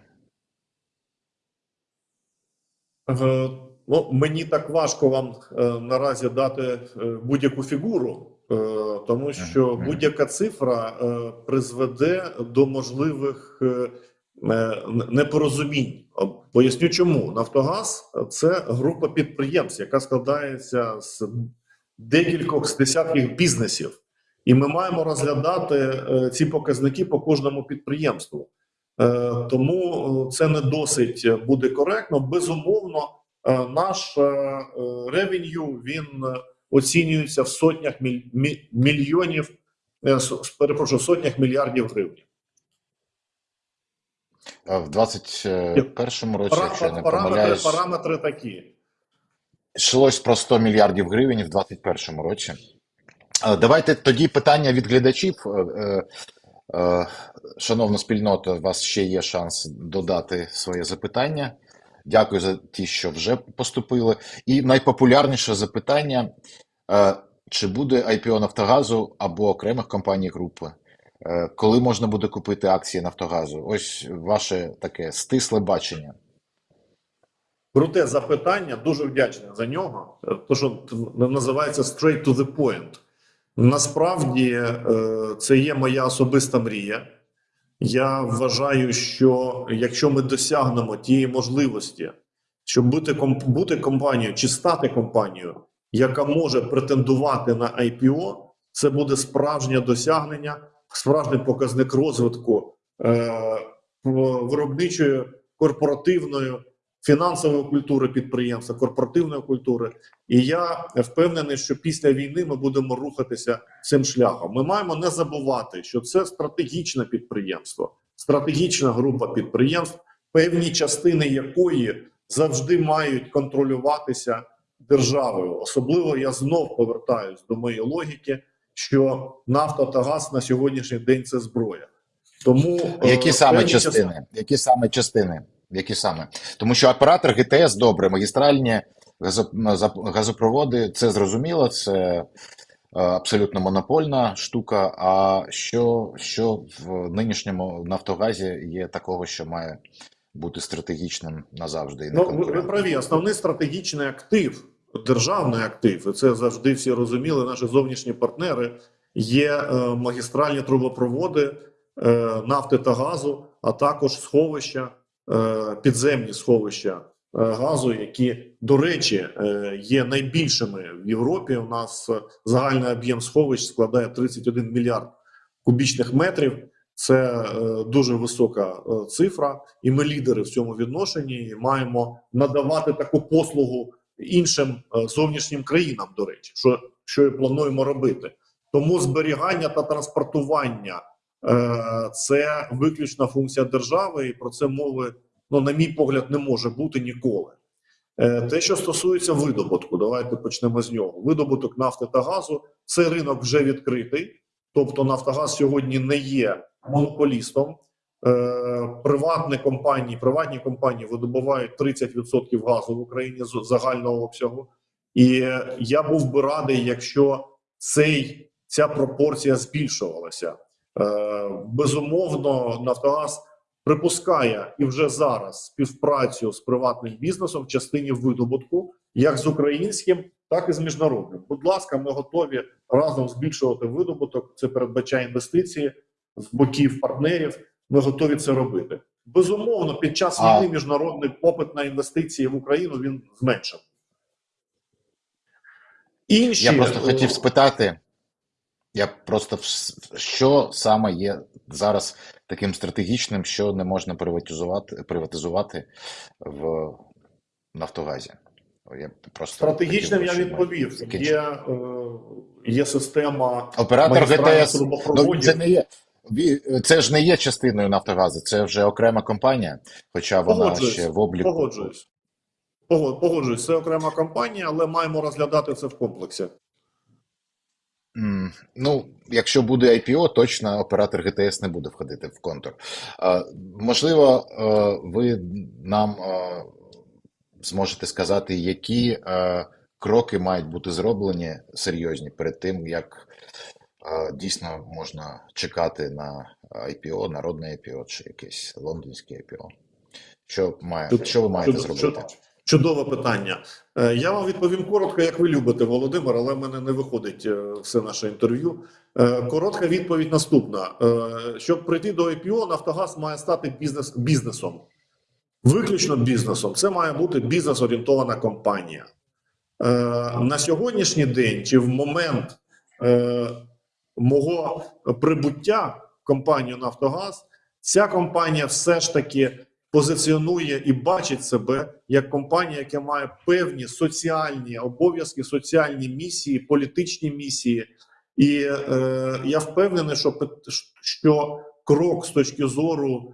Е, Ну, мені так важко вам е, наразі дати е, будь-яку фігуру, тому що будь-яка цифра призведе до можливих непорозумінь. Поясню, чому Нафтогаз це група підприємств, яка складається з декількох з десятків бізнесів, і ми маємо розглядати ці показники по кожному підприємству. Е, Тому е, це не досить буде коректно. Безумовно, е, наш ревеню він оцінюється в сотнях мільйонів, перепрошую, сотнях мільярдів гривень. В 2021 році, якщо я не Параметри, помиляюсь, параметри такі. йшлось про 100 мільярдів гривень в 2021 році. Давайте тоді питання від глядачів. Е, Шановна спільнота, у вас ще є шанс додати своє запитання. Дякую за ті, що вже поступили. І найпопулярніше запитання: е, чи буде IPO Нафтогазу або окремих компаній групи? Е, Коли можна буде купити акції Нафтогазу? Ось ваше таке стисле бачення. Круте запитання, дуже вдячний за нього. То, що називається straight to the point. Насправді е, це є моя особиста мрія. Я вважаю, що якщо ми досягнемо тієї можливості, щоб бути, бути компанією чи стати компанією, яка може претендувати на IPO, це буде справжнє досягнення, справжній показник розвитку е, виробничої корпоративної фінансової культури підприємства, корпоративної культури. І я впевнений, що після війни ми будемо рухатися цим шляхом. Ми маємо не забувати, що це стратегічне підприємство, стратегічна група підприємств, певні частини якої завжди мають контролюватися державою. Особливо я знов повертаюсь до моєї логіки, що нафта та газ на сьогоднішній день це зброя. Тому е, Які саме певні частини? Які саме частини? Які саме? Тому що оператор ГТС добре, магістральні газо- газопроводи це зрозуміло, це е, абсолютно монопольна штука. А що, що в нинішньому Нафтогазі є такого, що має бути стратегічним назавжди і не Ну, ви, праві. Основний стратегічний актив, державний актив, і це завжди всі розуміли. Наші зовнішні партнери є е, магістральні трубопроводи е, нафти та газу, а також сховища, підземні сховища е, газу, які, до речі, е, є найбільшими в Європі. У нас е, загальний об'єм сховищ складає 31 мільярд кубічних метрів. Це е, дуже висока е, цифра, і ми лідери в цьому відношенні і маємо надавати таку послугу іншим е, зовнішнім країнам. До речі, що, що і плануємо робити. Тому зберігання та транспортування е, це виключна функція держави, і про це мови, ну на мій погляд, не може бути ніколи. Е, Те, що стосується видобутку, давайте почнемо з нього. Видобуток нафти та газу, цей ринок вже відкритий. Тобто Нафтогаз сьогодні не є монополістом. Е, приватні компанії, приватні компанії видобувають 30% газу в Україні з загального обсягу. І е, я був би радий, якщо цей, ця пропорція збільшувалася. Е, безумовно, Нафтогаз припускає і вже зараз співпрацю з приватним бізнесом в частині видобутку, як з українським, так і з міжнародним. Будь ласка, ми готові разом збільшувати видобуток. Це передбачає інвестиції з боків партнерів. Ми готові це робити. Безумовно, під час війни міжнародний попит на інвестиції в Україну він зменшив. Інші Я просто хотів спитати. Я просто що саме є зараз таким стратегічним, що не можна приватизувати, приватизувати в Нафтогазі? Я просто стратегічним хотів я відповів. Є, е, є система Оператор ГТС, ну, це не є. Це ж не є частиною Нафтогазу, це вже окрема компанія, хоча вона Погоджуюсь, ще в обліку. Погоджуюсь. Погод- Погоджуюсь, це окрема компанія, але маємо розглядати це в комплексі. Ну, якщо буде IPO, точно оператор ГТС не буде входити в контур. Можливо, е, ви нам е, зможете сказати, які е, кроки мають бути зроблені серйозні перед тим, як дійсно можна чекати на IPO, народне IPO чи якесь лондонське IPO. Що має, що ви маєте зробити? Чуд- Чудове питання. Е, Я вам відповім коротко, як ви любите, Володимир, але в мене не виходить е, все наше інтерв'ю. Е, Коротка відповідь наступна: щоб прийти до IPO, Нафтогаз має стати бізнес бізнесом. Виключно бізнесом. Це має бути бізнес-орієнтована компанія. На сьогоднішній день чи в момент мого прибуття в компанію Нафтогаз Ця компанія все ж таки позиціонує і бачить себе як компанія, яка має певні соціальні обов'язки, соціальні місії, політичні місії. І е, я впевнений, що, що крок з точки зору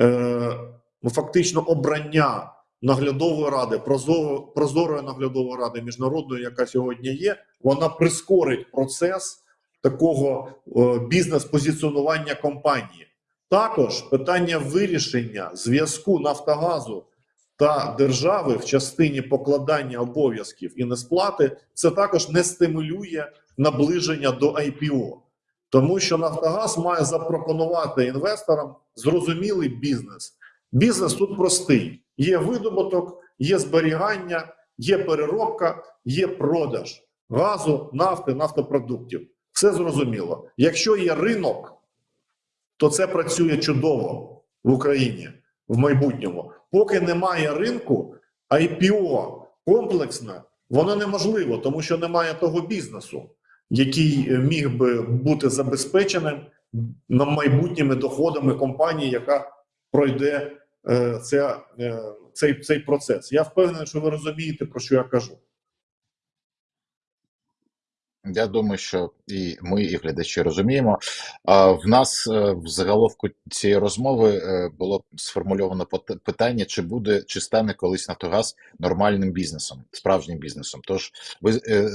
е, ну, фактично обрання наглядової ради, прозоро, прозорої наглядової ради міжнародної, яка сьогодні є, вона прискорить процес такого е, бізнес-позиціонування компанії. Також питання вирішення зв'язку Нафтогазу та держави в частині покладання обов'язків і несплати це також не стимулює наближення до IPO. Тому що Нафтогаз має запропонувати інвесторам зрозумілий бізнес. Бізнес тут простий: є видобуток, є зберігання, є переробка, є продаж газу, нафти, нафтопродуктів. Все зрозуміло. Якщо є ринок, то це працює чудово в Україні в майбутньому. Поки немає ринку, IPO комплексне, воно неможливо, тому що немає того бізнесу, який е, міг би бути забезпеченим на майбутніми доходами компанії, яка пройде це, е, цей, цей процес. Я впевнений, що ви розумієте, про що я кажу. Я думаю, що і ми, і глядачі розуміємо. В нас е, в заголовку цієї розмови е, було сформульовано питання, чи буде чи стане колись Нафтогаз нормальним бізнесом, справжнім бізнесом. Тож ви е,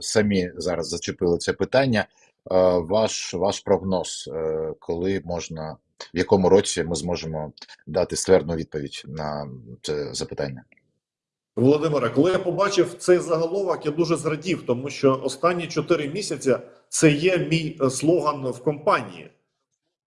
самі зараз зачепили це питання. Ваш ваш прогноз, коли можна, в якому році ми зможемо дати ствердну відповідь на це запитання? Володимире, коли я побачив цей заголовок, я дуже зрадів, тому що останні 4 місяці це є мій е, слоган в компанії.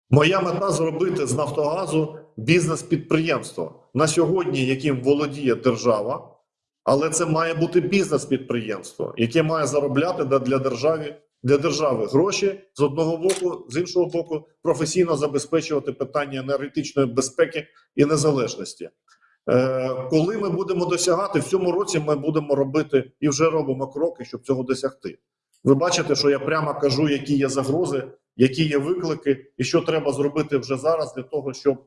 Моя мета зробити з Нафтогазу бізнес-підприємство на сьогодні, яким володіє держава, але це має бути бізнес-підприємство, яке має заробляти для держави, для держави гроші з одного боку, з іншого боку, професійно забезпечувати питання енергетичної безпеки і незалежності. Е, Коли ми будемо досягати в цьому році, ми будемо робити і вже робимо кроки, щоб цього досягти. Ви бачите, що я прямо кажу, які є загрози, які є виклики, і що треба зробити вже зараз для того, щоб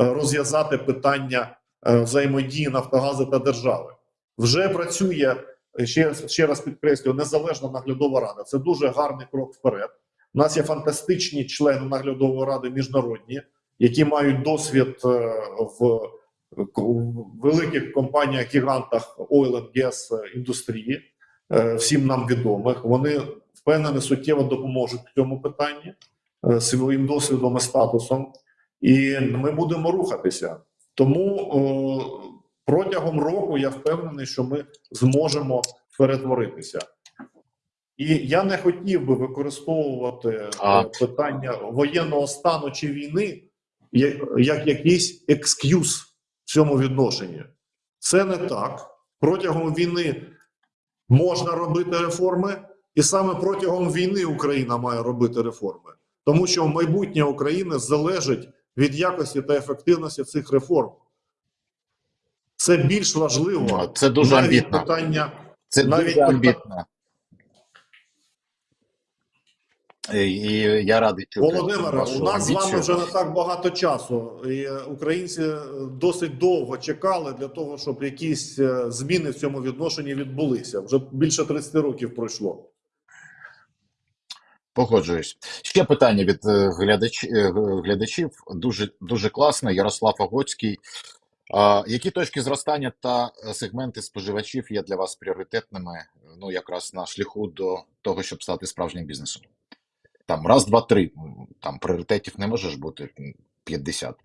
е, розв'язати питання е, взаємодії Нафтогазу та держави. Вже працює ще, ще раз підкреслюю, незалежна наглядова рада. Це дуже гарний крок вперед. У нас є фантастичні члени наглядової ради міжнародні, які мають досвід в великих компаніях гігантах oil and gas індустрії, е, всім нам відомих. Вони впевнені суттєво допоможуть в цьому питанні е, своїм досвідом і статусом, і ми будемо рухатися. Тому о, протягом року я впевнений, що ми зможемо перетворитися. І я не хотів би використовувати е, А. питання воєнного стану чи війни як, як якийсь екскюз в цьому відношенні. Це не так. Протягом війни можна робити реформи, і саме протягом війни Україна має робити реформи, тому що майбутнє України залежить від якості та ефективності цих реформ. Це більш важливо. Це дуже навіть амбітно. питання. Це Навіть дуже амбітно. І, і я радий чути. Володимире, у нас з вами вже не так багато часу. І е, українці е, досить довго чекали для того, щоб якісь е, зміни в цьому відношенні відбулися. Вже більше 30 років пройшло. Погоджуюсь. Ще питання від е, глядач, е, глядачів. Дуже дуже класно. Ярослав Огоцький. А, які точки зростання та е, сегменти споживачів є для вас пріоритетними? Ну, якраз на шляху до того, щоб стати справжнім бізнесом? Там раз, два, три. Там пріоритетів не може ж бути 50.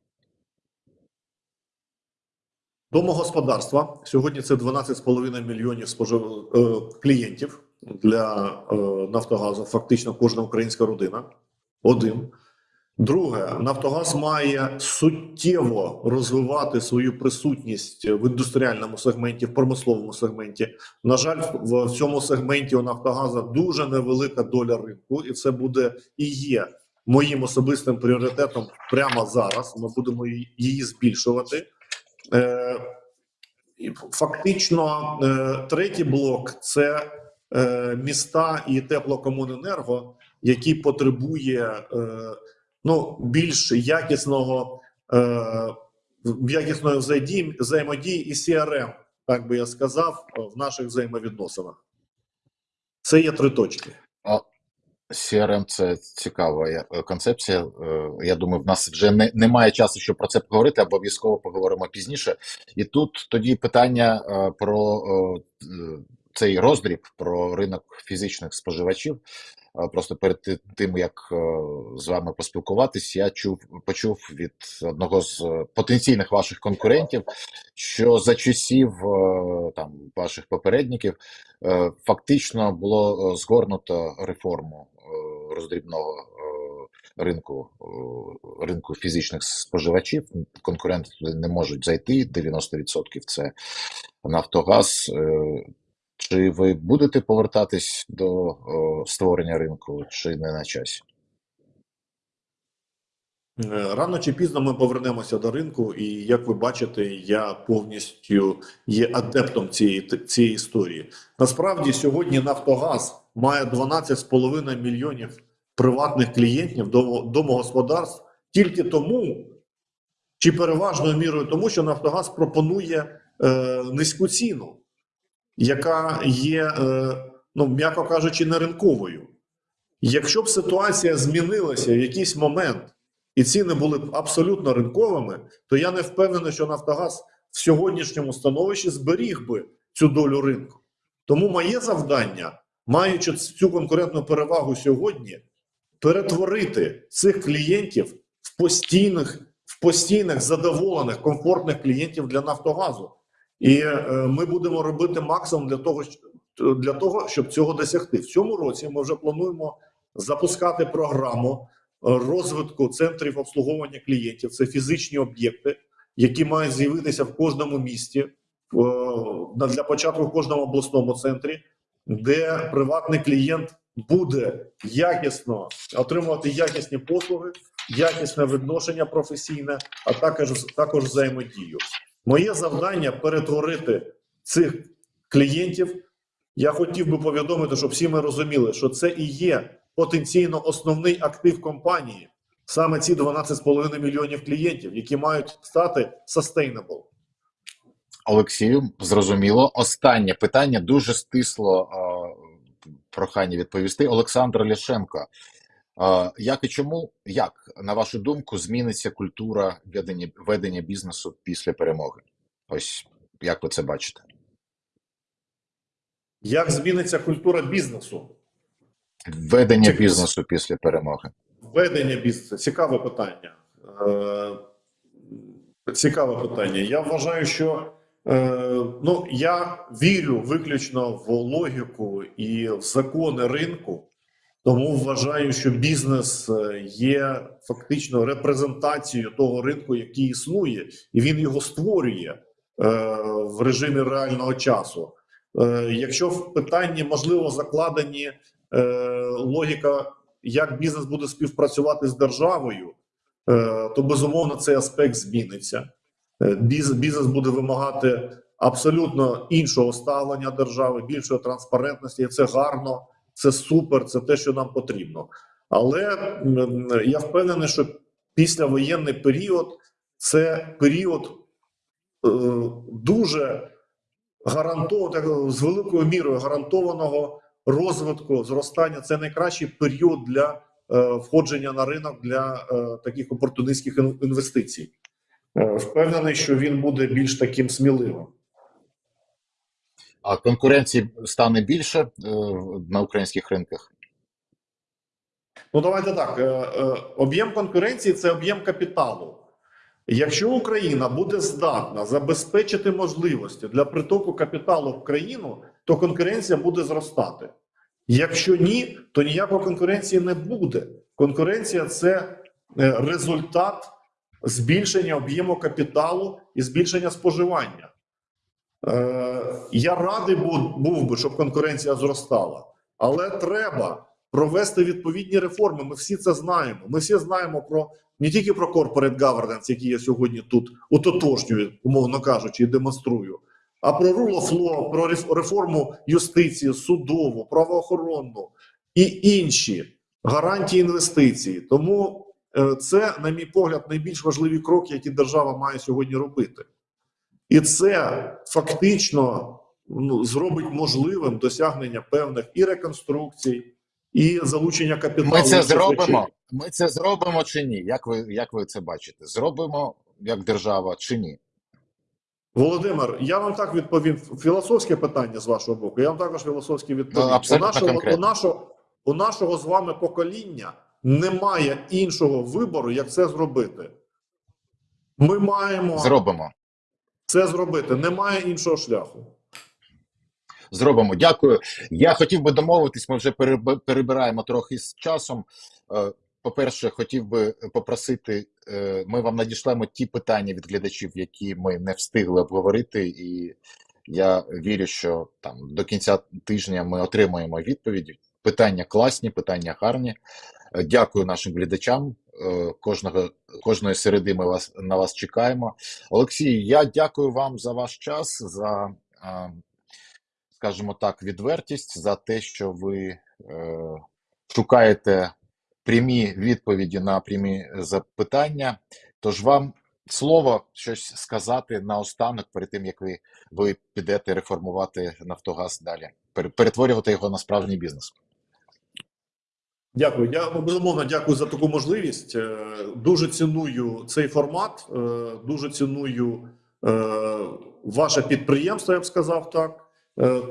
Домогосподарства сьогодні це 12,5 мільйонів спожив... е, клієнтів для е, Нафтогазу. Фактично кожна українська родина. Один. Друге, Нафтогаз має суттєво розвивати свою присутність в індустріальному сегменті, в промисловому сегменті. На жаль, в цьому сегменті у Нафтогаза дуже невелика доля ринку, і це буде і є моїм особистим пріоритетом прямо зараз. Ми будемо її- збільшувати. Е, Фактично, е, третій блок це е, міста і теплокомуненерго, які потребує ну, більш якісного якісної взаємодії, взаємодії і CRM, так би я сказав, в наших взаємовідносинах. Це є три точки. CRM – це цікава е, концепція. Е, Я думаю, в нас вже не, немає часу, щоб про це поговорити, обов'язково поговоримо пізніше. І тут тоді питання е, про е, цей роздріб, про ринок фізичних споживачів. Просто перед тим, як е, з вами поспілкуватись, я чув, почув від одного з е, потенційних ваших конкурентів, що за часів е, там ваших попередників фактично було згорнуто реформу роздрібного ринку, ринку фізичних споживачів. Конкуренти туди не можуть зайти. 90% це Нафтогаз. Чи ви будете повертатись до е, створення ринку, чи не на часі? Е, Рано чи пізно ми повернемося до ринку, і як ви бачите, я повністю є адептом цієї цієї історії. Насправді, сьогодні Нафтогаз має 12,5 мільйонів приватних клієнтів домогосподарств тільки тому, чи переважною мірою тому, що Нафтогаз пропонує е, низьку ціну, яка є, е, ну м'яко кажучи, не ринковою. Якщо б ситуація змінилася в якийсь момент і ціни були б абсолютно ринковими, то я не впевнений, що Нафтогаз в сьогоднішньому становищі зберіг би цю долю ринку. Тому моє завдання, маючи цю конкурентну перевагу сьогодні, перетворити цих клієнтів в постійних, в постійних задоволених, комфортних клієнтів для Нафтогазу. І е, ми будемо робити максимум для того, для того, щоб цього досягти. В цьому році ми вже плануємо запускати програму е, розвитку центрів обслуговування клієнтів. Це фізичні об'єкти, які мають з'явитися в кожному місті, для початку в кожному обласному центрі, де приватний клієнт буде якісно отримувати якісні послуги, якісне відношення професійне, а також також взаємодію. Моє завдання перетворити цих клієнтів. Я хотів би повідомити, щоб всі ми розуміли, що це і є потенційно основний актив компанії, саме ці 12,5 мільйонів клієнтів, які мають стати sustainable. Олексію, зрозуміло. Останнє питання дуже стисло. Прохання відповісти. Олександр Ляшенко. Як і чому, як, на вашу думку, зміниться культура ведення, ведення бізнесу після перемоги? Ось як ви це бачите? Як зміниться культура бізнесу? Ведення Цікаво. бізнесу після перемоги. Ведення бізнесу цікаве питання. Е, Цікаве питання. Я вважаю, що е, ну я вірю виключно в логіку і в закони ринку, тому вважаю, що бізнес е, є фактично репрезентацією того ринку, який існує, і він його створює е, в режимі реального часу. Е, Якщо в питанні можливо закладені е, логіка як бізнес буде співпрацювати з державою, е, то безумовно цей аспект зміниться. Е, Біз- Бізнес буде вимагати абсолютно іншого ставлення держави, більшої транспарентності. І це гарно, це супер, це те, що нам потрібно. Але я впевнений, що післявоєнний період це період е, дуже гарантованого з великою мірою гарантованого розвитку, зростання це найкращий період для е, входження на ринок для е, таких опортунистських інвестицій. Впевнений, що він буде більш таким сміливим. А конкуренції стане більше е, на українських ринках? Ну давайте так. е, е, Об'єм конкуренції це об'єм капіталу. Якщо Україна буде здатна забезпечити можливості для притоку капіталу в країну, то конкуренція буде зростати. Якщо ні, то ніякої конкуренції не буде. Конкуренція це результат збільшення об'єму капіталу і збільшення споживання. Е, Я радий був, би, щоб конкуренція зростала, але треба провести відповідні реформи. Ми всі це знаємо. Ми всі знаємо про не тільки про corporate governance, який я сьогодні тут утотожнюю, умовно кажучи, і демонструю, а про rule of law, про реф- реформу юстиції, судову, правоохоронну і інші гарантії інвестицій. Тому е, це, на мій погляд, найбільш важливі кроки, які держава має сьогодні робити. І це фактично ну, зробить можливим досягнення певних і реконструкцій, і залучення капіталу. Ми це зробимо. Ми це зробимо чи ні? Як ви, як ви це бачите? Зробимо як держава чи ні? Володимир, я вам так відповім. Філософське питання з вашого боку. Я вам також філософське відповім. Ну, у, нашого, у, нашого, у нашого з вами покоління немає іншого вибору, як це зробити. Ми маємо Зробимо. Це зробити. Немає іншого шляху. Зробимо. Дякую. Я хотів би домовитись. Ми вже перебираємо трохи з часом. Е, По-перше, хотів би попросити, е, ми вам надішлемо ті питання від глядачів, які ми не встигли обговорити, і я вірю, що там до кінця тижня ми отримаємо відповіді. Питання класні, питання гарні. Дякую нашим глядачам. Е, Кожного кожної середи ми вас на вас чекаємо. Олексій, я дякую вам за ваш час, за е, скажімо так, відвертість за те, що ви е, шукаєте прямі відповіді на прямі запитання. Тож вам слово щось сказати наостанок перед тим, як ви, ви підете реформувати Нафтогаз далі, перетворювати його на справжній бізнес. Дякую. Я ну, безумовно дякую за таку можливість. Е, Дуже ціную цей формат. е, Дуже ціную е, ваше підприємство, я б сказав так.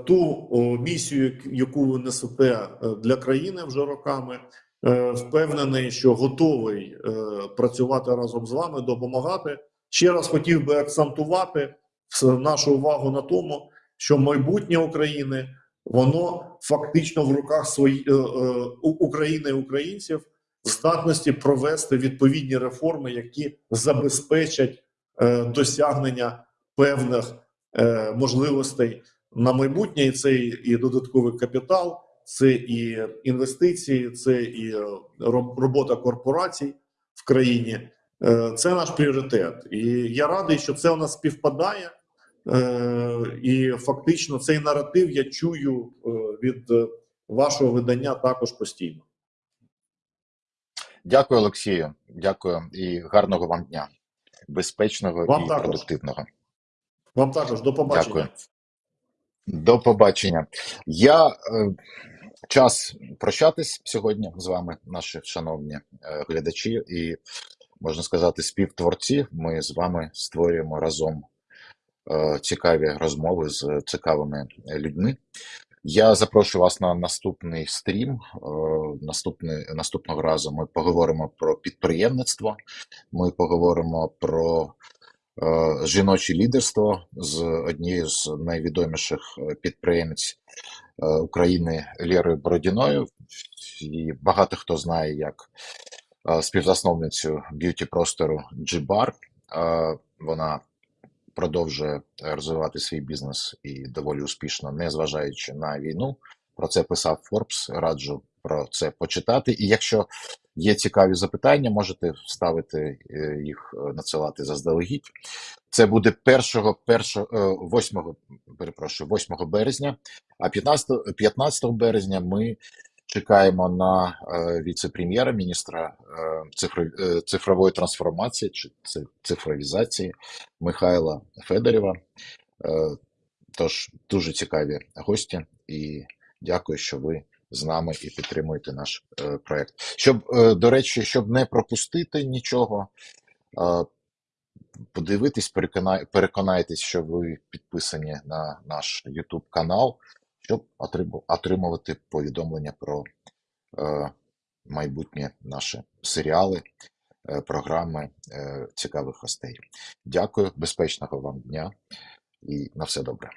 Ту місію, яку ви несете для країни вже роками. Впевнений, що готовий працювати разом з вами, допомагати. Ще раз хотів би акцентувати нашу увагу на тому, що майбутнє України воно фактично в руках свої, е, е, України і українців здатності провести відповідні реформи, які забезпечать е, досягнення певних е, можливостей на майбутнє. І це і, і додатковий капітал, це і інвестиції, це і е, робота корпорацій в країні. Е, Це наш пріоритет, і я радий, що це у нас співпадає. Е, і фактично цей наратив я чую е, від е, вашого видання також постійно. Дякую, Олексію. Дякую і гарного вам дня. Безпечного Вам і також. продуктивного. Вам також до побачення. Дякую. До побачення. Я е, час прощатись сьогодні з вами, наші шановні е, глядачі, і можна сказати, співтворці. Ми з вами створюємо разом цікаві розмови з цікавими людьми. Я запрошую вас на наступний стрім. Е, Наступний, наступного разу ми поговоримо про підприємництво. Ми поговоримо про е, жіноче лідерство з однією з найвідоміших е, підприємець е, України Лєрою Бородіною. І багато хто знає як е, співзасновницю б'юті простору G-Bar. Е, Вона продовжує розвивати свій бізнес і доволі успішно, незважаючи на війну. Про це писав Forbes. Раджу про це почитати. І якщо є цікаві запитання, можете ставити е, їх, е, надсилати заздалегідь. Це буде 1, 1, 8, перепрошую, 8 березня, а 15, 15 березня ми чекаємо на е, віце-прем'єра, міністра е, е, цифрової трансформації чи цифровізації Михайла Федорєва. Тож дуже цікаві гості, і дякую, що ви з нами і підтримуєте наш проект. Щоб, до речі, щоб не пропустити нічого, подивитись, переконайтесь, що ви підписані на наш YouTube канал, щоб отримувати повідомлення про е, майбутні наші серіали, е, програми е, цікавих гостей. Дякую, безпечного вам дня і на все добре.